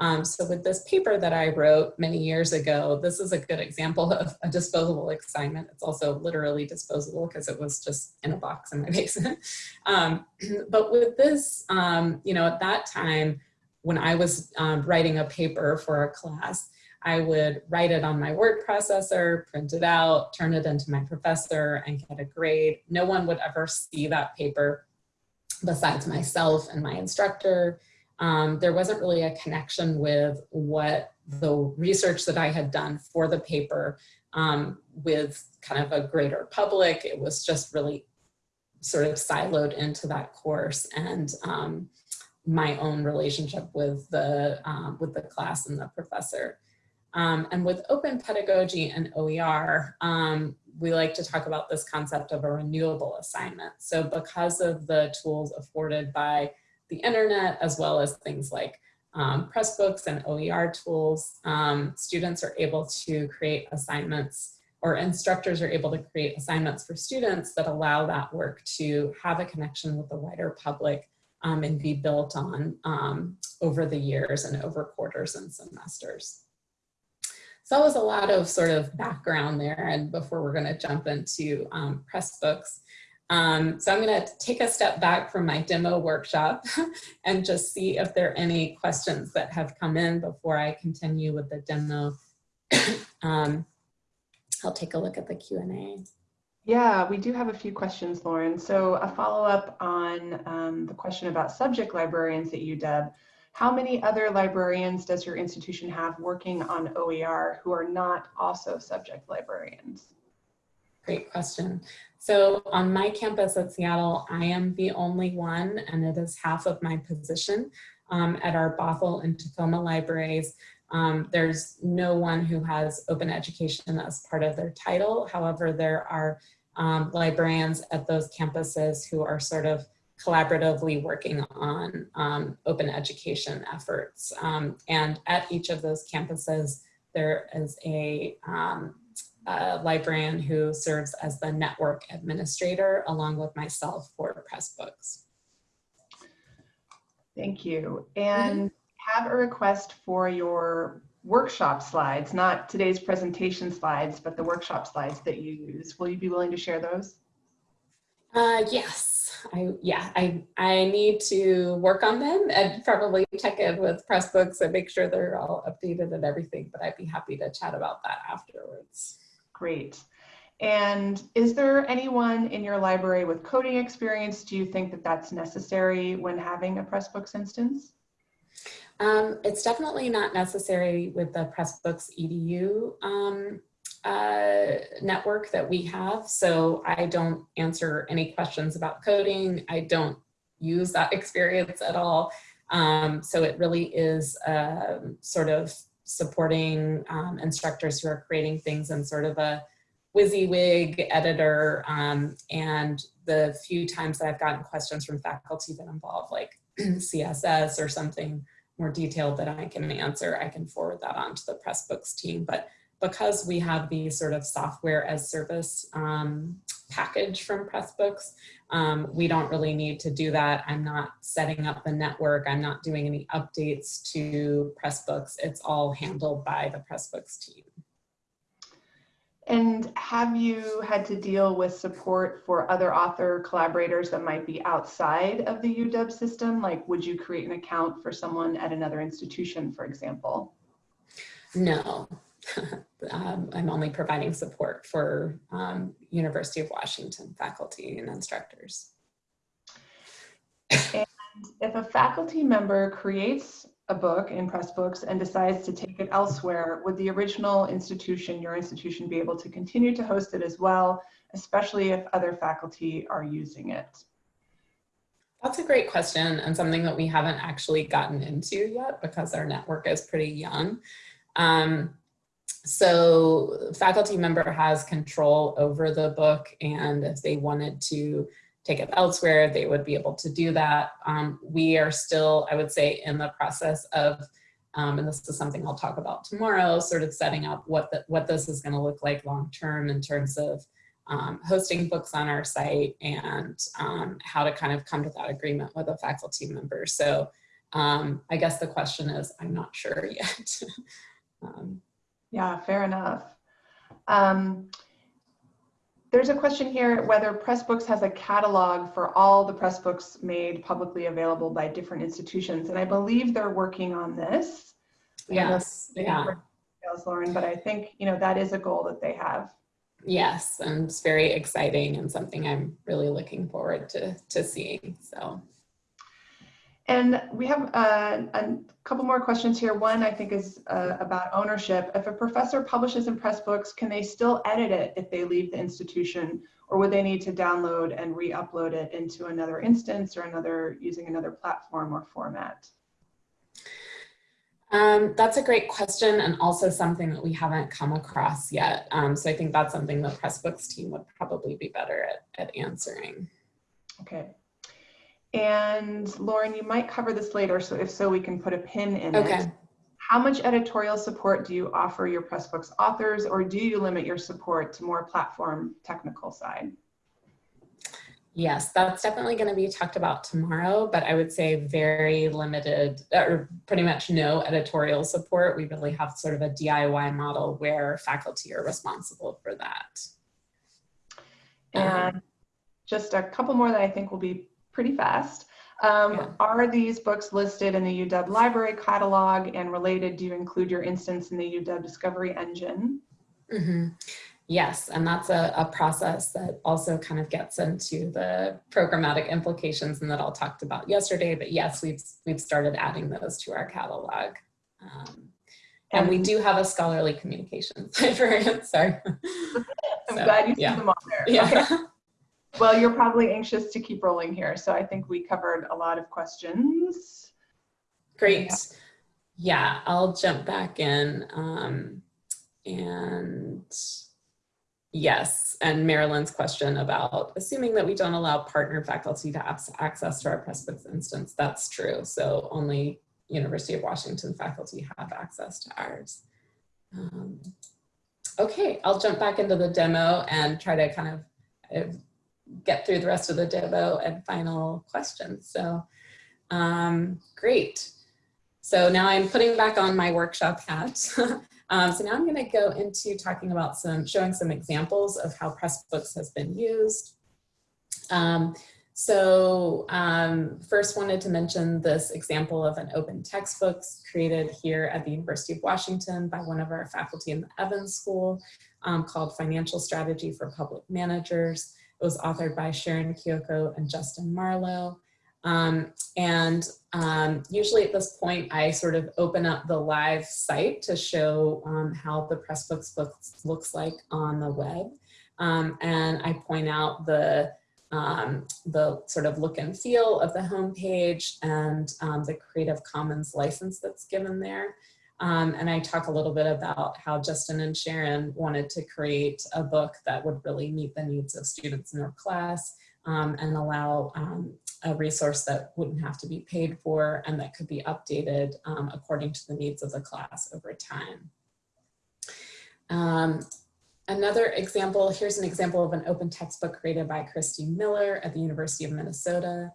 Um, so with this paper that I wrote many years ago, this is a good example of a disposable assignment. It's also literally disposable because it was just in a box in my [laughs] basement. Um, [clears throat] but with this, um, you know, at that time, when I was um, writing a paper for a class, I would write it on my word processor, print it out, turn it into my professor and get a grade. No one would ever see that paper besides myself and my instructor um, there wasn't really a connection with what the research that I had done for the paper um, with kind of a greater public. It was just really sort of siloed into that course and um, my own relationship with the, um, with the class and the professor. Um, and with open pedagogy and OER, um, we like to talk about this concept of a renewable assignment. So because of the tools afforded by the internet, as well as things like um, Pressbooks and OER tools, um, students are able to create assignments or instructors are able to create assignments for students that allow that work to have a connection with the wider public um, and be built on um, over the years and over quarters and semesters. So that was a lot of sort of background there and before we're gonna jump into um, Pressbooks. Um, so I'm gonna take a step back from my demo workshop [laughs] and just see if there are any questions that have come in before I continue with the demo. [coughs] um, I'll take a look at the Q&A. Yeah, we do have a few questions, Lauren. So a follow-up on um, the question about subject librarians at UW. How many other librarians does your institution have working on OER who are not also subject librarians? Great question. So on my campus at Seattle, I am the only one, and it is half of my position um, at our Bothell and Tacoma libraries. Um, there's no one who has open education as part of their title. However, there are um, librarians at those campuses who are sort of collaboratively working on um, open education efforts. Um, and at each of those campuses, there is a, um, a, librarian who serves as the network administrator along with myself for Pressbooks. Thank you. And mm -hmm have a request for your workshop slides, not today's presentation slides, but the workshop slides that you use. Will you be willing to share those? Uh, yes, I, yeah, I, I need to work on them and probably check in with Pressbooks and make sure they're all updated and everything, but I'd be happy to chat about that afterwards. Great. And is there anyone in your library with coding experience? Do you think that that's necessary when having a Pressbooks instance? Um, it's definitely not necessary with the Pressbooks EDU um, uh, network that we have. So I don't answer any questions about coding. I don't use that [laughs] experience at all. Um, so it really is uh, sort of supporting um, instructors who are creating things in sort of a WYSIWYG editor. Um, and the few times that I've gotten questions from faculty that involve like [clears throat] CSS or something more detailed that I can answer, I can forward that on to the Pressbooks team. But because we have the sort of software as service um, package from Pressbooks, um, we don't really need to do that. I'm not setting up the network. I'm not doing any updates to Pressbooks. It's all handled by the Pressbooks team. And have you had to deal with support for other author collaborators that might be outside of the UW system? Like, would you create an account for someone at another institution, for example? No, [laughs] um, I'm only providing support for um, University of Washington faculty and instructors. And if a faculty member creates a book in Pressbooks and decides to take it elsewhere, would the original institution, your institution, be able to continue to host it as well, especially if other faculty are using it? That's a great question and something that we haven't actually gotten into yet because our network is pretty young. Um, so faculty member has control over the book and if they wanted to take it elsewhere, they would be able to do that. Um, we are still, I would say, in the process of, um, and this is something I'll talk about tomorrow, sort of setting up what, the, what this is gonna look like long-term in terms of um, hosting books on our site and um, how to kind of come to that agreement with a faculty member. So um, I guess the question is, I'm not sure [laughs] yet. Yeah, fair enough. Um, there's a question here whether Pressbooks has a catalog for all the Pressbooks made publicly available by different institutions. And I believe they're working on this. Yes, yeah. Details, Lauren, but I think, you know, that is a goal that they have. Yes, and it's very exciting and something I'm really looking forward to, to seeing, so. And we have uh, a couple more questions here. One I think is uh, about ownership. If a professor publishes in Pressbooks, can they still edit it if they leave the institution or would they need to download and re-upload it into another instance or another using another platform or format? Um, that's a great question and also something that we haven't come across yet. Um, so I think that's something the Pressbooks team would probably be better at, at answering. Okay. And Lauren, you might cover this later, so if so, we can put a pin in okay. it. How much editorial support do you offer your Pressbooks authors, or do you limit your support to more platform technical side? Yes, that's definitely going to be talked about tomorrow, but I would say very limited or pretty much no editorial support. We really have sort of a DIY model where faculty are responsible for that. And um, just a couple more that I think will be pretty fast. Um, yeah. Are these books listed in the UW library catalog and related? Do you include your instance in the UW Discovery Engine? Mm -hmm. Yes, and that's a, a, process that also kind of gets into the programmatic implications and that I'll talked about yesterday. But yes, we've we've started adding those to our catalog. Um, and we do have a scholarly communications [laughs] librarian. Sorry. [laughs] I'm so, glad you yeah. see them all there. Yeah. Okay. [laughs] Well, you're probably anxious to keep rolling here. So I think we covered a lot of questions. Great. Yeah, I'll jump back in um, and Yes, and Marilyn's question about assuming that we don't allow partner faculty to access to our Pressbooks instance, that's true. So only University of Washington faculty have access to ours. Um, okay, I'll jump back into the demo and try to kind of get through the rest of the demo and final questions. So um, great. So now I'm putting back on my workshop hat [laughs] Um, so now I'm going to go into talking about some, showing some examples of how Pressbooks has been used. Um, so um, first wanted to mention this example of an open textbooks created here at the University of Washington by one of our faculty in the Evans School um, called Financial Strategy for Public Managers. It was authored by Sharon Kioko and Justin Marlowe. Um, and um, usually at this point, I sort of open up the live site to show um, how the Pressbooks book looks like on the web. Um, and I point out the, um, the sort of look and feel of the homepage and um, the Creative Commons license that's given there. And I talk a little bit about how Justin and Sharon wanted to create a book that would really meet the needs of students in their class um, and allow um, a resource that wouldn't have to be paid for and that could be updated um, according to the needs of the class over time. Um, another example, here's an example of an open textbook created by Christy Miller at the University of Minnesota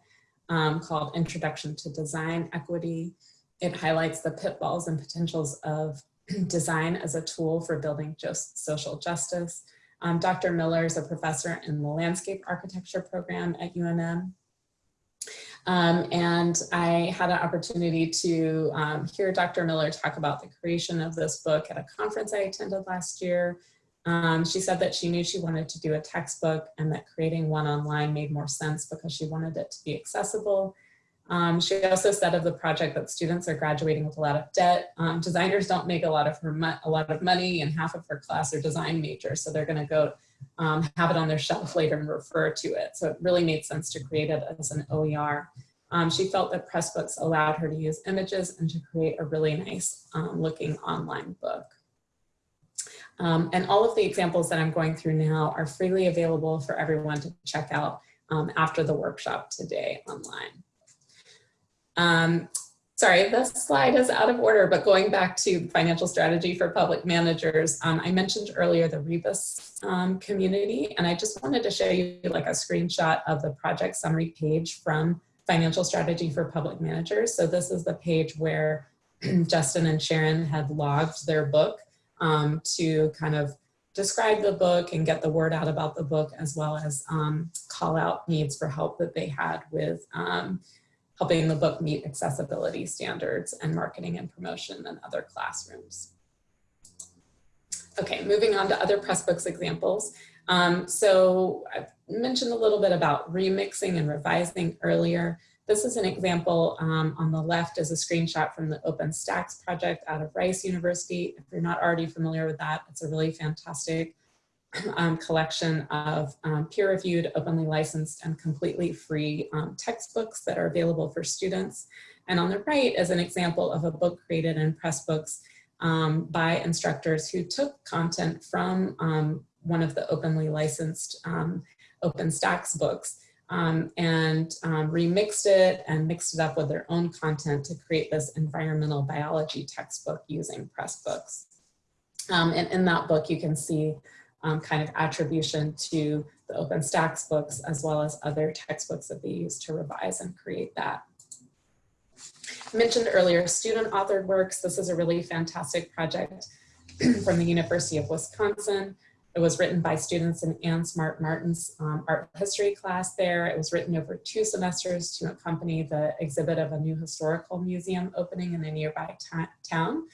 um, called Introduction to Design Equity. It highlights the pitfalls and potentials of [clears throat] design as a tool for building just social justice. Um, Dr. Miller is a professor in the landscape architecture program at UMN. Um, and I had an opportunity to um, hear Dr. Miller talk about the creation of this book at a conference I attended last year. Um, she said that she knew she wanted to do a textbook and that creating one online made more sense because she wanted it to be accessible. Um, she also said of the project that students are graduating with a lot of debt. Um, designers don't make a lot of a lot of money and half of her class are design majors. So they're gonna go um, have it on their shelf later and refer to it. So it really made sense to create it as an OER. Um, she felt that Pressbooks allowed her to use images and to create a really nice um, looking online book. Um, and all of the examples that I'm going through now are freely available for everyone to check out after the workshop today online. Um, sorry, this slide is out of order, but going back to financial strategy for public managers, um, I mentioned earlier the Rebus um, community, and I just wanted to show you like a screenshot of the project summary page from financial strategy for public managers. So this is the page where [clears throat] Justin and Sharon had logged their book um, to kind of describe the book and get the word out about the book as well as um, call out needs for help that they had with um, helping the book meet accessibility standards and marketing and promotion in other classrooms. Okay, moving on to other Pressbooks examples. Um, so I've mentioned a little bit about remixing and revising earlier. This is an example um, on the left is a screenshot from the OpenStax project out of Rice University. If you're not already familiar with that, it's a really fantastic um, collection of um, peer-reviewed, openly licensed, and completely free um, textbooks that are available for students. And on the right is an example of a book created in Pressbooks um, by instructors who took content from um, one of the openly licensed um, OpenStax books and remixed it and mixed it up with their own content to create this environmental biology textbook using Pressbooks. And in that book, you can see um, kind of attribution to the OpenStax books as well as other textbooks that they use to revise and create that. I mentioned earlier student authored works. This is a really fantastic project [clears throat] from the University of Wisconsin. It was written by students in Ann Smart Martin's um, art history class there. It was written over two semesters to accompany the exhibit of a new historical museum opening in a nearby town.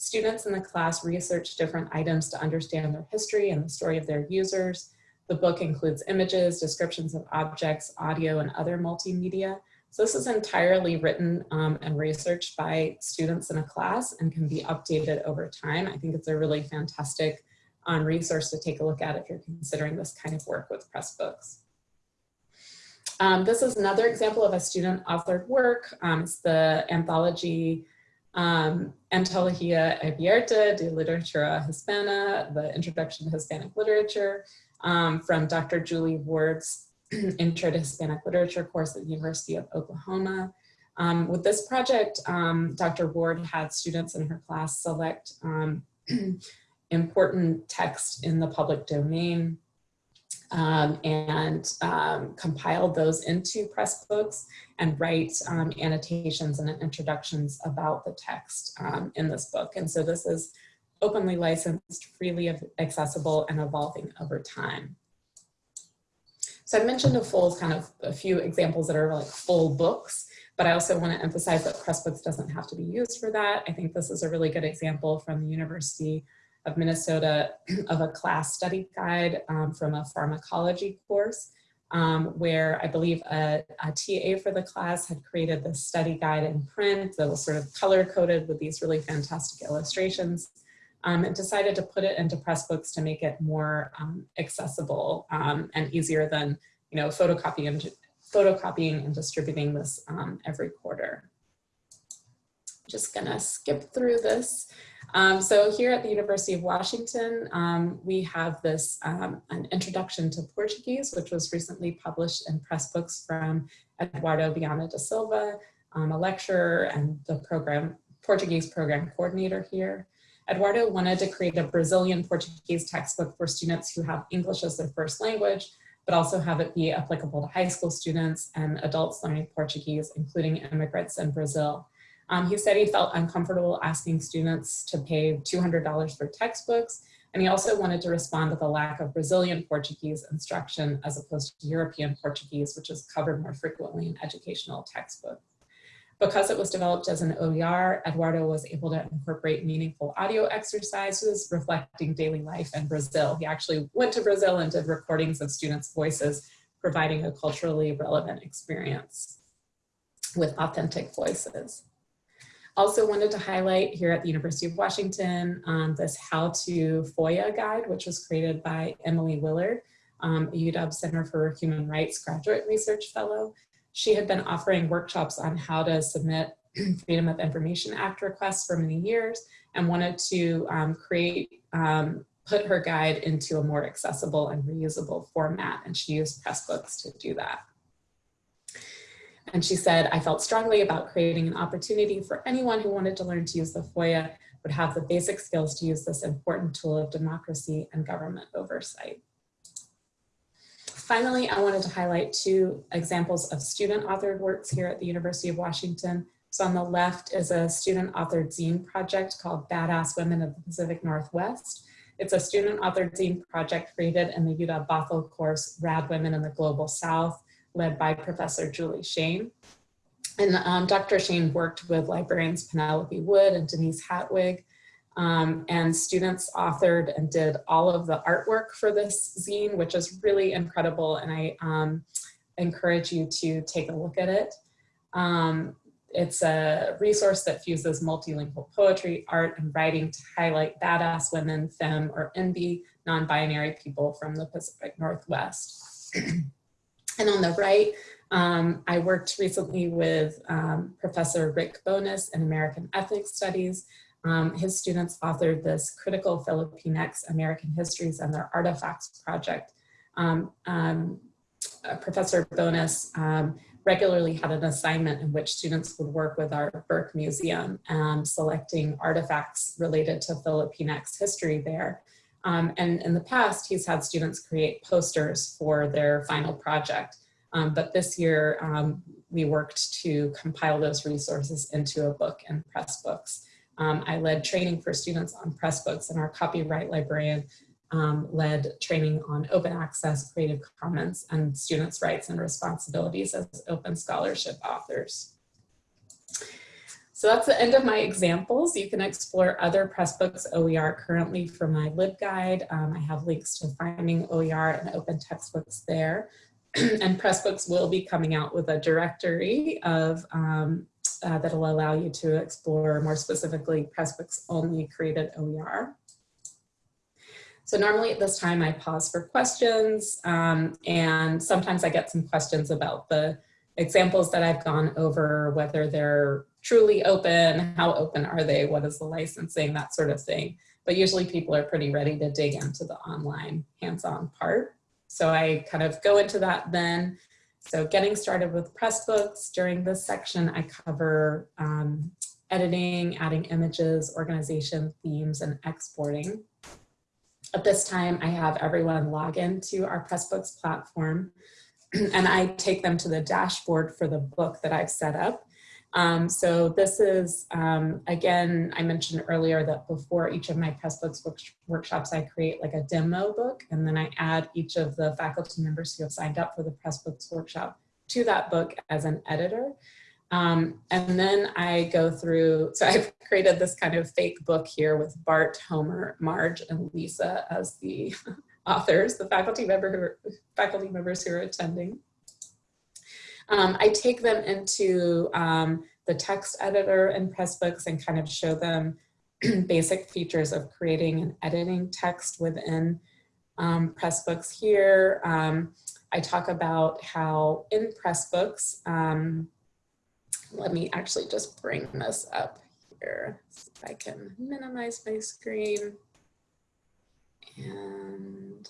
Students in the class research different items to understand their history and the story of their users. The book includes images, descriptions of objects, audio, and other multimedia. So this is entirely written um, and researched by students in a class and can be updated over time. I think it's a really fantastic um, resource to take a look at if you're considering this kind of work with Pressbooks. Um, this is another example of a student authored work. Um, it's the anthology um, Antología Abierta de Literatura Hispana, the Introduction to Hispanic Literature um, from Dr. Julie Ward's [clears throat] Intro to Hispanic Literature course at the University of Oklahoma. Um, with this project, um, Dr. Ward had students in her class select um, [clears throat] important text in the public domain um, and um, compiled those into Pressbooks and write um, annotations and introductions about the text um, in this book. And so this is openly licensed, freely accessible, and evolving over time. So I mentioned a full kind of a few examples that are like full books, but I also want to emphasize that Pressbooks doesn't have to be used for that. I think this is a really good example from the University of Minnesota [clears throat] of a class study guide um, from a pharmacology course um, where I believe a, a, TA for the class had created this study guide in print that was sort of color coded with these really fantastic illustrations um, and decided to put it into Pressbooks to make it more um, accessible um, and easier than you know photocopying and, photocopying and distributing this um, every quarter. Just gonna skip through this. Um, so here at the University of Washington, um, we have this um, an introduction to Portuguese, which was recently published in Pressbooks from Eduardo Viana da Silva, um, a lecturer and the program Portuguese program coordinator here. Eduardo wanted to create a Brazilian Portuguese textbook for students who have English as their first language, but also have it be applicable to high school students and adults learning Portuguese, including immigrants in Brazil. Um, he said he felt uncomfortable asking students to pay $200 for textbooks, and he also wanted to respond to the lack of Brazilian Portuguese instruction as opposed to European Portuguese, which is covered more frequently in educational textbooks. Because it was developed as an OER, Eduardo was able to incorporate meaningful audio exercises reflecting daily life in Brazil. He actually went to Brazil and did recordings of students' voices, providing a culturally relevant experience with authentic voices. Also wanted to highlight here at the University of Washington um, this How to FOIA guide, which was created by Emily Willard, um, UW Center for Human Rights graduate research fellow. She had been offering workshops on how to submit [clears throat] Freedom of Information Act requests for many years and wanted to um, create, um, put her guide into a more accessible and reusable format. And she used Pressbooks to do that. And she said, I felt strongly about creating an opportunity for anyone who wanted to learn to use the FOIA would have the basic skills to use this important tool of democracy and government oversight. Finally, I wanted to highlight two examples of student authored works here at the University of Washington. So on the left is a student authored zine project called Badass Women of the Pacific Northwest. It's a student authored zine project created in the UW Bothell course, Rad Women in the Global South, led by Professor Julie Shayne. And um, Dr. Shayne worked with librarians Penelope Wood and Denise Hattwig, um, and students authored and did all of the artwork for this zine, which is really incredible, and I um, encourage you to take a look at it. Um, it's a resource that fuses multilingual poetry, art, and writing to highlight badass women, femme, or NB non-binary people from the Pacific Northwest. [clears throat] and on the right, um, I worked recently with um, Professor Rick Bonus in American Ethnic Studies. Um, his students authored this Critical Filipinx American Histories and Their Artifacts project. Um, um, uh, Professor Bonus um, regularly had an assignment in which students would work with our Burke Museum, um, selecting artifacts related to Filipinx history there. Um, and in the past, he's had students create posters for their final project. Um, but this year, um, we worked to compile those resources into a book and Pressbooks. Um, I led training for students on Pressbooks and our copyright librarian um, led training on open access, creative commons, and students' rights and responsibilities as open scholarship authors. So that's the end of my examples. You can explore other Pressbooks OER currently from my LibGuide. Um, I have links to finding OER and open textbooks there. [clears throat] and Pressbooks will be coming out with a directory of um, uh, that'll allow you to explore more specifically Pressbooks only created OER. So normally at this time I pause for questions um, and sometimes I get some questions about the examples that I've gone over, whether they're truly open, how open are they, what is the licensing, that sort of thing. But usually people are pretty ready to dig into the online hands-on part. So I kind of go into that then. So getting started with Pressbooks, during this section I cover um, editing, adding images, organization, themes, and exporting. At this time, I have everyone log into our Pressbooks platform [clears throat] and I take them to the dashboard for the book that I've set up. Um, so this is, um, again, I mentioned earlier that before each of my Pressbooks work workshops, I create like a demo book and then I add each of the faculty members who have signed up for the Pressbooks workshop to that book as an editor. Um, and then I go through, [laughs] so I've created this kind of fake book here with Bart, Homer, Marge, and Lisa as the [laughs] authors, the faculty, member who faculty members who are attending. Um, I take them into um, the text editor in Pressbooks and kind of show them [clears throat] basic features of creating and editing text within um, Pressbooks here. Um, I talk about how in Pressbooks, um, let me actually just bring this up here. If I can minimize my screen. And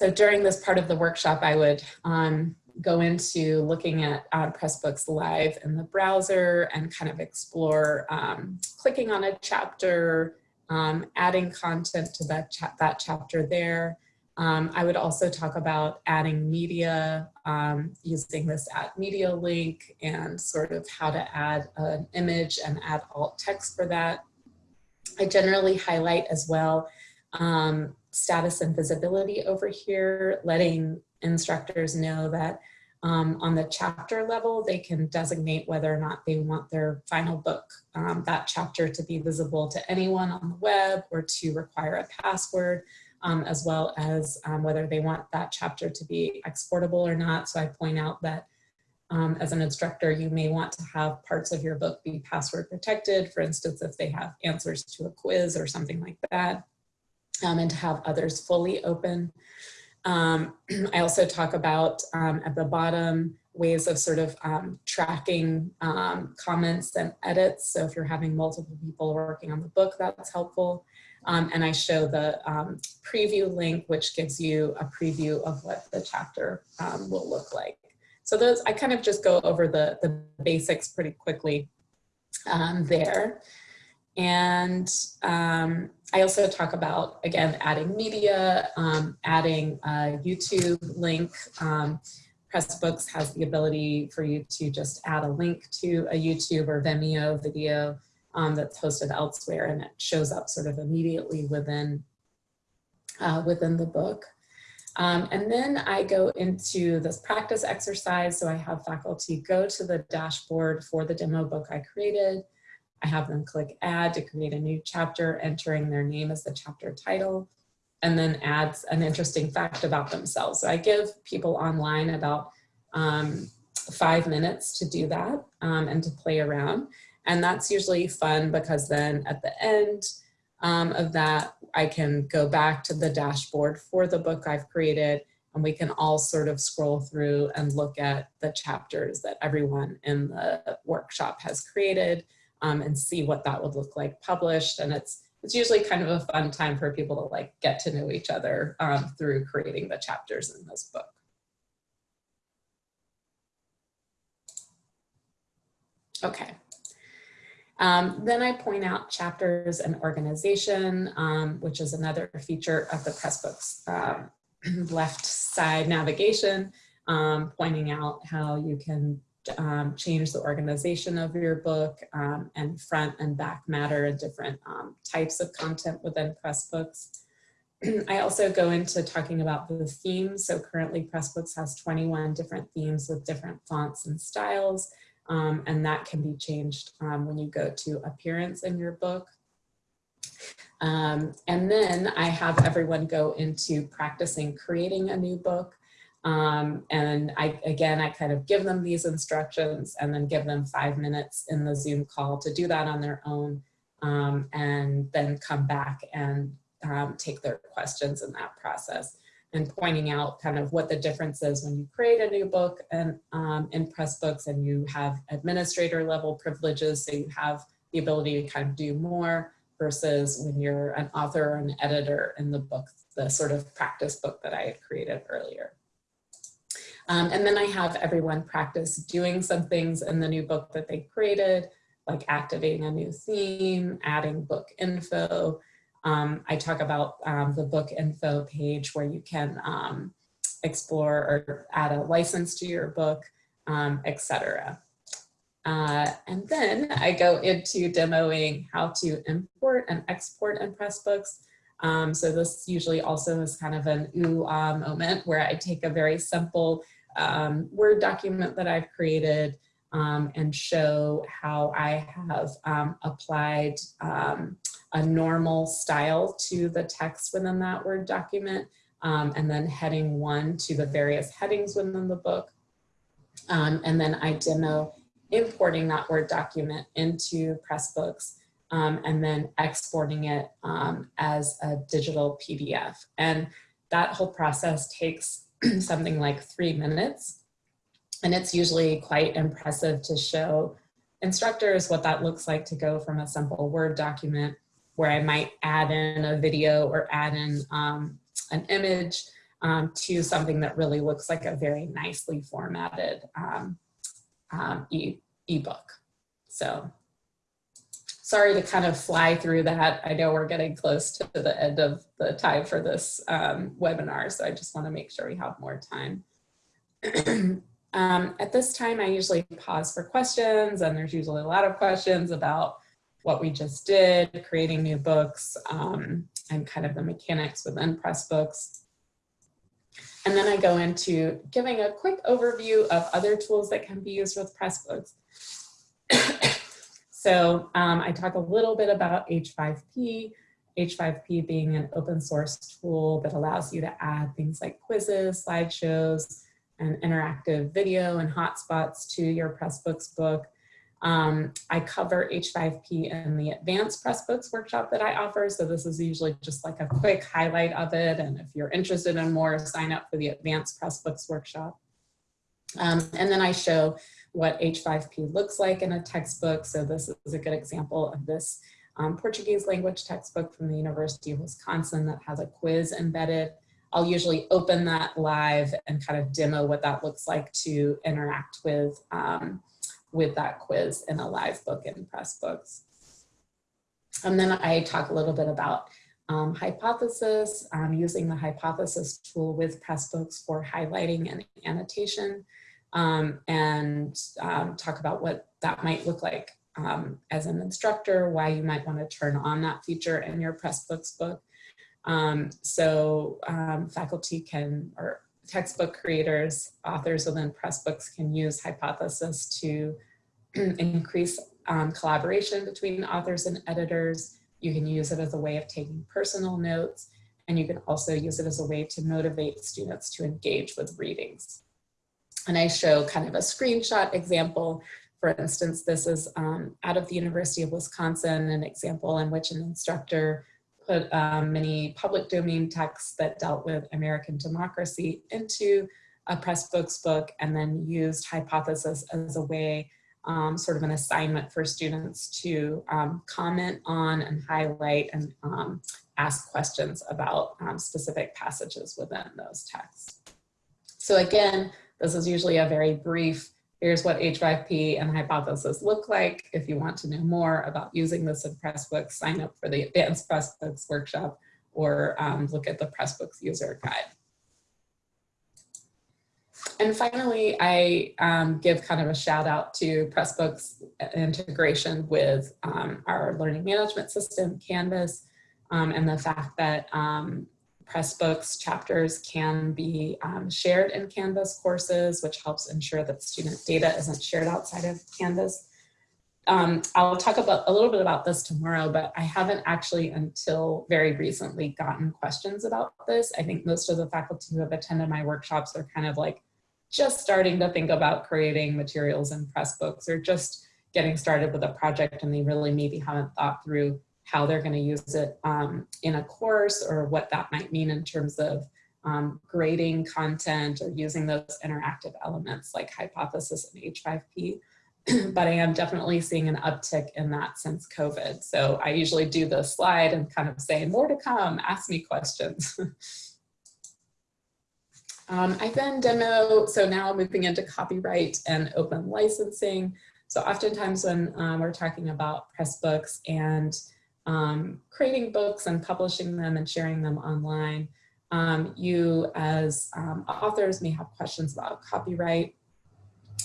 so during this part of the workshop, I would um, go into looking at uh, Pressbooks Live in the browser and kind of explore um, clicking on a chapter, um, adding content to that, cha that chapter there, um, I would also talk about adding media, um, using this add media link and sort of how to add an image and add alt text for that. I generally highlight as well um, status and visibility over here, letting instructors know that um, on the chapter level, they can designate whether or not they want their final book, um, that chapter to be visible to anyone on the web or to require a password um, as well as um, whether they want that chapter to be exportable or not. So I point out that um, as an instructor, you may want to have parts of your book be password protected. For instance, if they have answers to a quiz or something like that, um, and to have others fully open. Um, [clears throat] I also talk about um, at the bottom ways of sort of um, tracking um, comments and edits. So if you're having multiple people working on the book, that's helpful. Um, and I show the preview link, which gives you a preview of what the chapter will look like. So those, I kind of just go over the, the basics pretty quickly there. And um, I also talk about, again, adding media, um, adding a YouTube link. Pressbooks has the ability for you to just add a link to a YouTube or Vimeo video um, that's hosted elsewhere and it shows up sort of immediately within, uh, within the book. Um, and then I go into this practice exercise. So I have faculty go to the dashboard for the demo book I created. I have them click add to create a new chapter, entering their name as the chapter title, and then adds an interesting fact about themselves. So I give people online about um, five minutes to do that um, and to play around. And that's usually fun because then at the end um, of that, I can go back to the dashboard for the book I've created and we can all sort of scroll through and look at the chapters that everyone in the workshop has created um, and see what that would look like published. And it's, it's usually kind of a fun time for people to like get to know each other um, through creating the chapters in this book. Okay. Um, then I point out chapters and organization, um, which is another feature of the Pressbooks um, [clears throat] left side navigation, um, pointing out how you can um, change the organization of your book um, and front and back matter and different types of content within Pressbooks. [clears throat] I also go into talking about the themes. So currently Pressbooks has 21 different themes with different fonts and styles um, and that can be changed um, when you go to appearance in your book. Um, and then I have everyone go into practicing creating a new book. Um, and I, again, I kind of give them these instructions and then give them five minutes in the Zoom call to do that on their own um, and then come back and um, take their questions in that process and pointing out kind of what the difference is when you create a new book and um, in Pressbooks and you have administrator level privileges, so you have the ability to kind of do more versus when you're an author or an editor in the book, the sort of practice book that I had created earlier. Um, and then I have everyone practice doing some things in the new book that they created, like activating a new theme, adding book info, um, I talk about um, the book info page where you can um, explore or add a license to your book, um, etc. Uh, and then I go into demoing how to import and export in Pressbooks. Um, so this usually also is kind of an ooh ah moment where I take a very simple um, Word document that I've created um, and show how I have um, applied um, a normal style to the text within that Word document, um, and then heading one to the various headings within the book. Um, and then I demo importing that Word document into Pressbooks and then exporting it as a digital PDF. And that whole process takes [clears throat] something like three minutes and it's usually quite impressive to show instructors what that looks like to go from a simple Word document where I might add in a video or add in um, an image um, to something that really looks like a very nicely formatted um, um e ebook. So sorry to kind of fly through that. I know we're getting close to the end of the time for this um, webinar, so I just want to make sure we have more time. [clears throat] Um, at this time, I usually pause for questions and there's usually a lot of questions about what we just did, creating new books, um, and kind of the mechanics within Pressbooks. And then I go into giving a quick overview of other tools that can be used with Pressbooks. [clears throat] so um, I talk a little bit about H5P, H5P being an open source tool that allows you to add things like quizzes, slideshows, and interactive video and hotspots to your Pressbooks book. Um, I cover H5P in the advanced Pressbooks workshop that I offer. So this is usually just like a quick highlight of it. And if you're interested in more, sign up for the advanced Pressbooks workshop. Um, and then I show what H5P looks like in a textbook. So this is a good example of this um, Portuguese language textbook from the University of Wisconsin that has a quiz embedded. I'll usually open that live and kind of demo what that looks like to interact with, um, with that quiz in a live book in Pressbooks. And then I talk a little bit about um, hypothesis, um, using the hypothesis tool with Pressbooks for highlighting and annotation, um, and um, talk about what that might look like um, as an instructor, why you might want to turn on that feature in your Pressbooks book, um, so um, faculty can, or textbook creators, authors within Pressbooks can use Hypothesis to [clears throat] increase um, collaboration between authors and editors. You can use it as a way of taking personal notes, and you can also use it as a way to motivate students to engage with readings. And I show kind of a screenshot example. For instance, this is um, out of the University of Wisconsin, an example in which an instructor put um, many public domain texts that dealt with American democracy into a Pressbooks book and then used hypothesis as a way, um, sort of an assignment for students to um, comment on and highlight and um, ask questions about um, specific passages within those texts. So again, this is usually a very brief, here's what H5P and hypothesis look like. If you want to know more about using this in Pressbooks, sign up for the Advanced Pressbooks workshop or um, look at the Pressbooks user guide. And finally, I um, give kind of a shout out to Pressbooks integration with um, our learning management system, Canvas, um, and the fact that um, Pressbooks chapters can be um, shared in Canvas courses, which helps ensure that student data isn't shared outside of Canvas. Um, I'll talk about a little bit about this tomorrow, but I haven't actually until very recently gotten questions about this. I think most of the faculty who have attended my workshops are kind of like just starting to think about creating materials in Pressbooks or just getting started with a project and they really maybe haven't thought through how they're going to use it um, in a course or what that might mean in terms of um, grading content or using those interactive elements like hypothesis and H5P. [clears throat] but I am definitely seeing an uptick in that since COVID. So I usually do the slide and kind of say more to come, ask me questions. [laughs] um, I then demo, so now moving into copyright and open licensing. So oftentimes when um, we're talking about Pressbooks and um, creating books and publishing them and sharing them online. Um, you as um, authors may have questions about copyright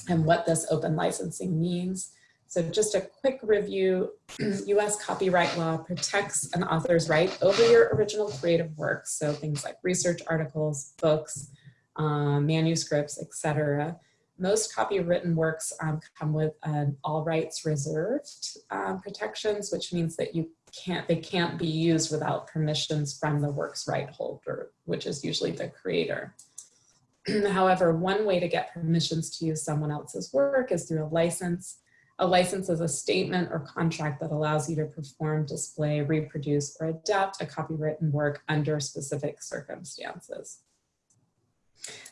and what this open licensing means. So just a quick review, [clears throat] US copyright law protects an author's right over your original creative works. So things like research articles, books, um, manuscripts, etc. Most copywritten works um, come with an all rights reserved um, protections, which means that you can't, they can't be used without permissions from the work's right holder, which is usually the creator. [clears throat] However, one way to get permissions to use someone else's work is through a license. A license is a statement or contract that allows you to perform, display, reproduce, or adapt a copywritten work under specific circumstances.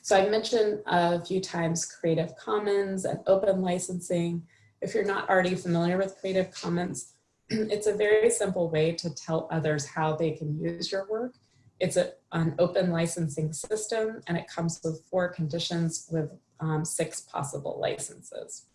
So I mentioned a few times Creative Commons and open licensing. If you're not already familiar with Creative Commons, [clears throat] it's a very simple way to tell others how they can use your work. It's a, an open licensing system and it comes with four conditions with um, six possible licenses.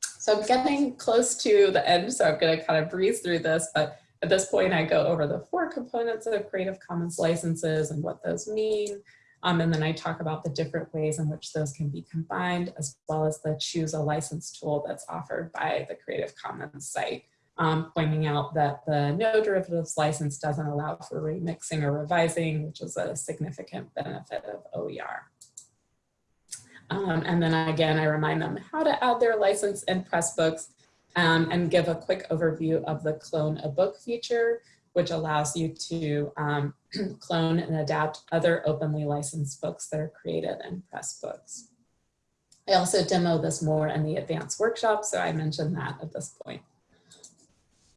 So I'm getting close to the end, so I'm gonna kind of breeze through this, but at this point I go over the four components of Creative Commons licenses and what those mean. Um, and then I talk about the different ways in which those can be combined, as well as the choose a license tool that's offered by the Creative Commons site um, pointing out that the no derivatives license doesn't allow for remixing or revising, which is a significant benefit of OER. Um, and then again, I remind them how to add their license in Pressbooks um, and give a quick overview of the clone a book feature, which allows you to um, [clears throat] clone and adapt other openly licensed books that are created in Pressbooks. I also demo this more in the advanced workshop, so I mentioned that at this point.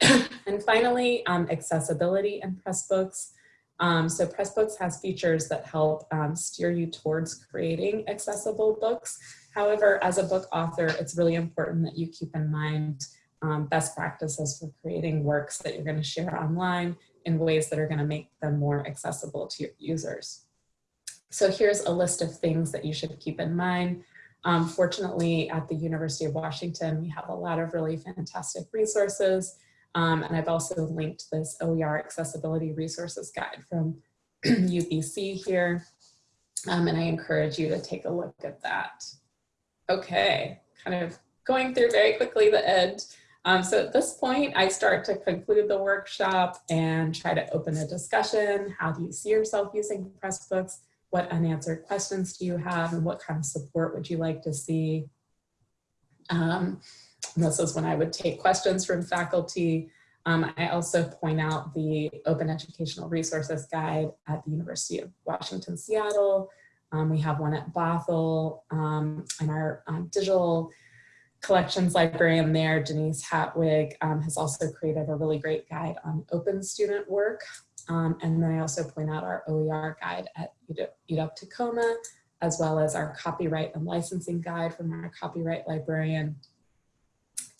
[coughs] and finally, um, accessibility in Pressbooks. Um, so Pressbooks has features that help um, steer you towards creating accessible books. However, as a book author, it's really important that you keep in mind um, best practices for creating works that you're going to share online in ways that are going to make them more accessible to your users. So here's a list of things that you should keep in mind. Um, fortunately, at the University of Washington, we have a lot of really fantastic resources um, and I've also linked this OER accessibility resources guide from [clears throat] UBC here. Um, and I encourage you to take a look at that. Okay, kind of going through very quickly the end. Um, so at this point, I start to conclude the workshop and try to open a discussion. How do you see yourself using Pressbooks? What unanswered questions do you have? And what kind of support would you like to see? Um, this is when I would take questions from faculty. Um, I also point out the Open Educational Resources Guide at the University of Washington, Seattle, Um, we have one at Bothell um, and our um, digital collections librarian there, Denise Hattwig, um, has also created a really great guide on open student work. Um, and then I also point out our OER guide at UW Tacoma, as well as our copyright and licensing guide from our copyright librarian.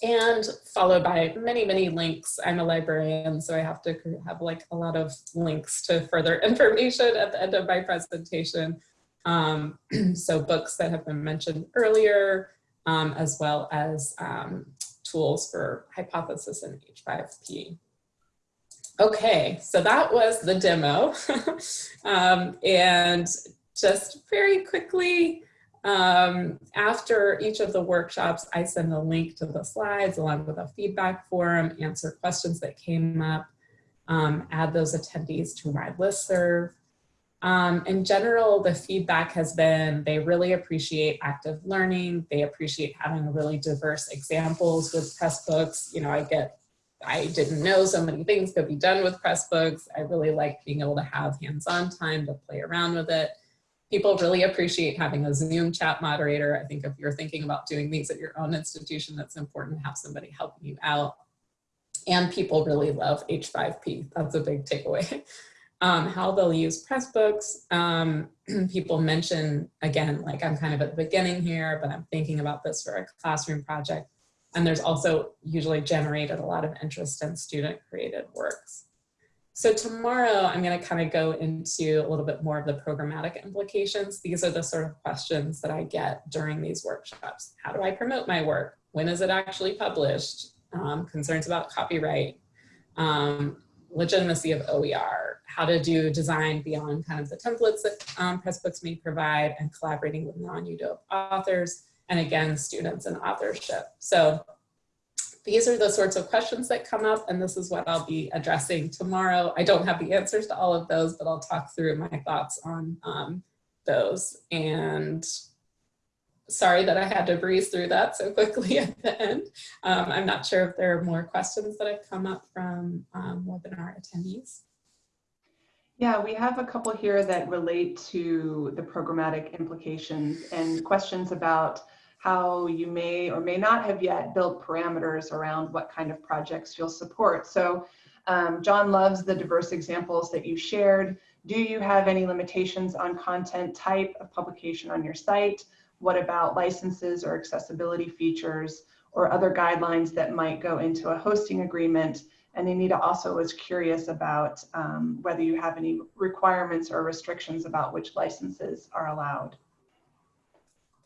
And followed by many, many links. I'm a librarian, so I have to have like a lot of links to further [laughs] information at the end of my presentation. Um, [clears throat] so books that have been mentioned earlier, um, as well as um, tools for hypothesis and H5P. Okay, so that was the demo. [laughs] um, and just very quickly, um, after each of the workshops, I send a link to the slides along with a feedback form, answer questions that came up, um, add those attendees to my listserv. Um, in general, the feedback has been they really appreciate active learning. They appreciate having really diverse examples with Pressbooks. You know, I get, I didn't know so many things could be done with Pressbooks. I really like being able to have hands-on time to play around with it. People really appreciate having a Zoom chat moderator. I think if you're thinking about doing these at your own institution, that's important to have somebody helping you out. And people really love H5P. That's a big takeaway. [laughs] um, how they'll use Pressbooks. Um, [clears throat] people mention, again, like I'm kind of at the beginning here, but I'm thinking about this for a classroom project. And there's also usually generated a lot of interest in student created works. So tomorrow I'm gonna kind of go into a little bit more of the programmatic implications. These are the sort of questions that I get during these workshops. How do I promote my work? When is it actually published? Um, concerns about copyright, um, legitimacy of OER, how to do design beyond kind of the templates that um, Pressbooks may provide and collaborating with non-UW authors and again, students and authorship. So these are the sorts of questions that come up and this is what I'll be addressing tomorrow. I don't have the answers to all of those, but I'll talk through my thoughts on um, those. And sorry that I had to breeze through that so quickly [laughs] at the end. Um, I'm not sure if there are more questions that have come up from um, webinar attendees. Yeah, we have a couple here that relate to the programmatic implications and questions about how you may or may not have yet built parameters around what kind of projects you'll support. So um, John loves the diverse examples that you shared. Do you have any limitations on content type of publication on your site? What about licenses or accessibility features or other guidelines that might go into a hosting agreement? And Anita also was curious about um, whether you have any requirements or restrictions about which licenses are allowed.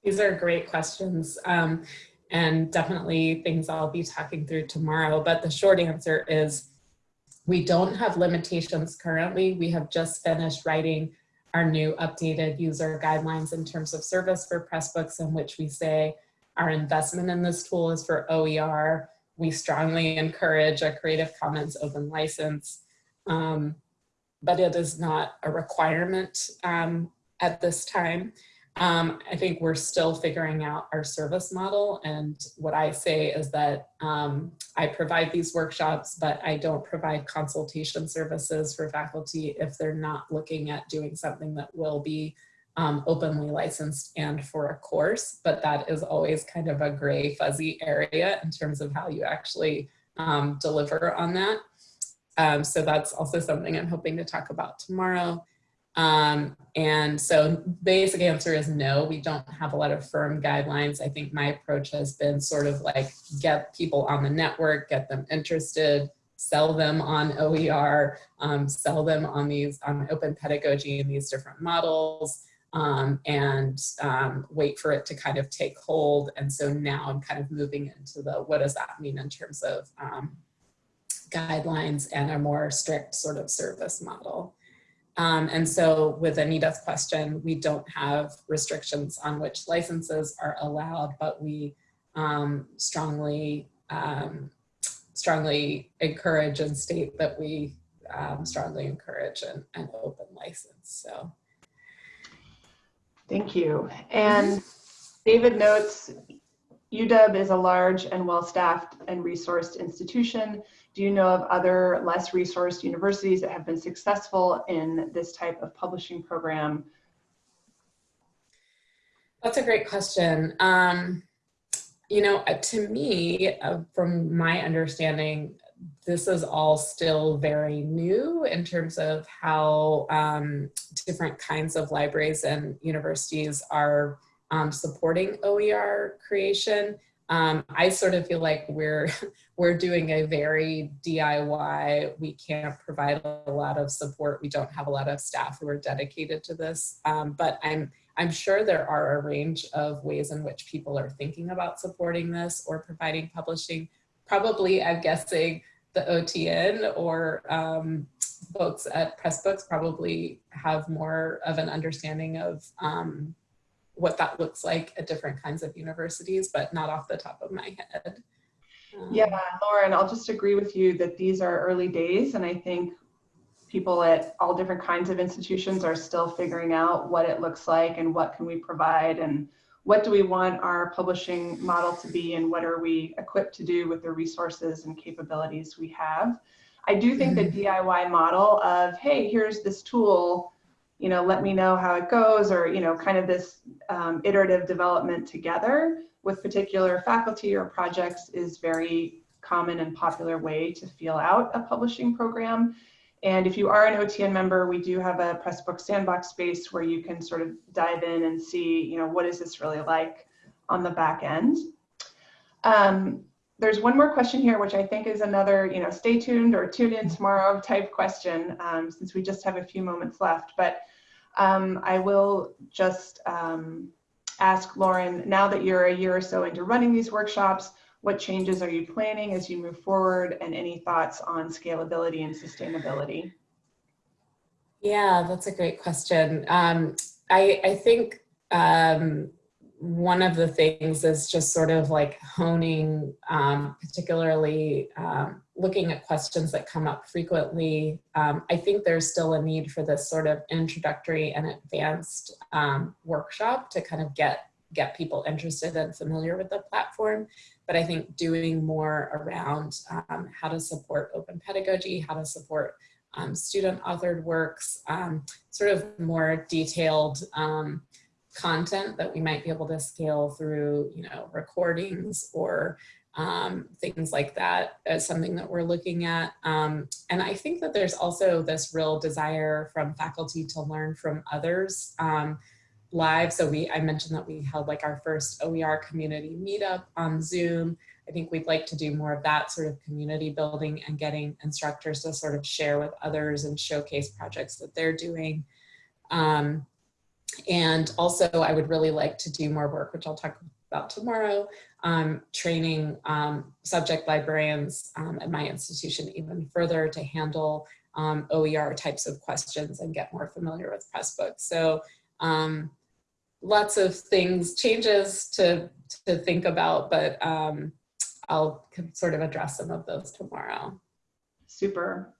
These are great questions um, and definitely things I'll be talking through tomorrow. But the short answer is we don't have limitations currently. We have just finished writing our new updated user guidelines in terms of service for Pressbooks in which we say our investment in this tool is for OER. We strongly encourage a Creative Commons open license, um, but it is not a requirement um, at this time. Um, I think we're still figuring out our service model. And what I say is that um, I provide these workshops, but I don't provide consultation services for faculty if they're not looking at doing something that will be um, openly licensed and for a course. But that is always kind of a gray fuzzy area in terms of how you actually um, deliver on that. Um, so that's also something I'm hoping to talk about tomorrow. Um, and so basic answer is no, we don't have a lot of firm guidelines. I think my approach has been sort of like get people on the network, get them interested, sell them on OER, um, sell them on these on open pedagogy and these different models. Um, and um, wait for it to kind of take hold. And so now I'm kind of moving into the, what does that mean in terms of um, guidelines and a more strict sort of service model. Um, and so with Anita's question, we don't have restrictions on which licenses are allowed, but we um, strongly, um, strongly encourage and state that we um, strongly encourage an, an, open license. So. Thank you. And David notes, UW is a large and well-staffed and resourced institution do you know of other less resourced universities that have been successful in this type of publishing program? That's a great question. Um, you know, uh, to me, uh, from my understanding, this is all still very new in terms of how um, different kinds of libraries and universities are um, supporting OER creation. Um, I sort of feel like we're [laughs] we're doing a very DIY. We can't provide a lot of support. We don't have a lot of staff who are dedicated to this. Um, but I'm I'm sure there are a range of ways in which people are thinking about supporting this or providing publishing. Probably, I'm guessing the OTN or um, folks at Pressbooks probably have more of an understanding of um, what that looks like at different kinds of universities, but not off the top of my head. Um, yeah, Lauren, I'll just agree with you that these are early days, and I think people at all different kinds of institutions are still figuring out what it looks like and what can we provide and what do we want our publishing model to be and what are we equipped to do with the resources and capabilities we have. I do think the mm-hmm. DIY model of, hey, here's this tool, you know, let me know how it goes, or, you know, kind of this um, iterative development together with particular faculty or projects is very common and popular way to feel out a publishing program. And if you are an OTN member, we do have a Pressbook sandbox space where you can sort of dive in and see, you know, what is this really like on the back end. Um, there's one more question here, which I think is another, you know, stay tuned or tune in tomorrow type question, um, since we just have a few moments left. But um, I will just um, ask Lauren, now that you're a year or so into running these workshops, what changes are you planning as you move forward and any thoughts on scalability and sustainability? Yeah, that's a great question. Um, I, I think um, one of the things is just sort of like honing, um, particularly um, looking at questions that come up frequently. Um, I think there's still a need for this sort of introductory and advanced um, workshop to kind of get get people interested and familiar with the platform. But I think doing more around um, how to support open pedagogy, how to support um, student authored works, sort of more detailed content that we might be able to scale through, you know, recordings or um, things like that as something that we're looking at. Um, and I think that there's also this real desire from faculty to learn from others. Um, live. So we, I mentioned that we held like our first OER community meetup on Zoom. I think we'd like to do more of that sort of community building and getting instructors to sort of share with others and showcase projects that they're doing. Um, and also I would really like to do more work, which I'll talk about tomorrow, um, training um, subject librarians um, at my institution even further to handle um, OER types of questions and get more familiar with Pressbooks. So um, lots of things, changes to, to think about, but um, I'll sort of address some of those tomorrow. Super.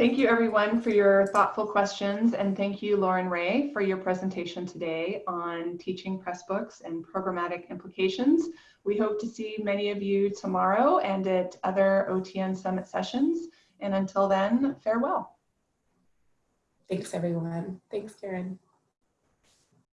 Thank you everyone for your thoughtful questions and thank you Lauren Ray for your presentation today on teaching Pressbooks and programmatic implications. We hope to see many of you tomorrow and at other OTN Summit sessions. And until then, farewell. Thanks everyone. Thanks Karen.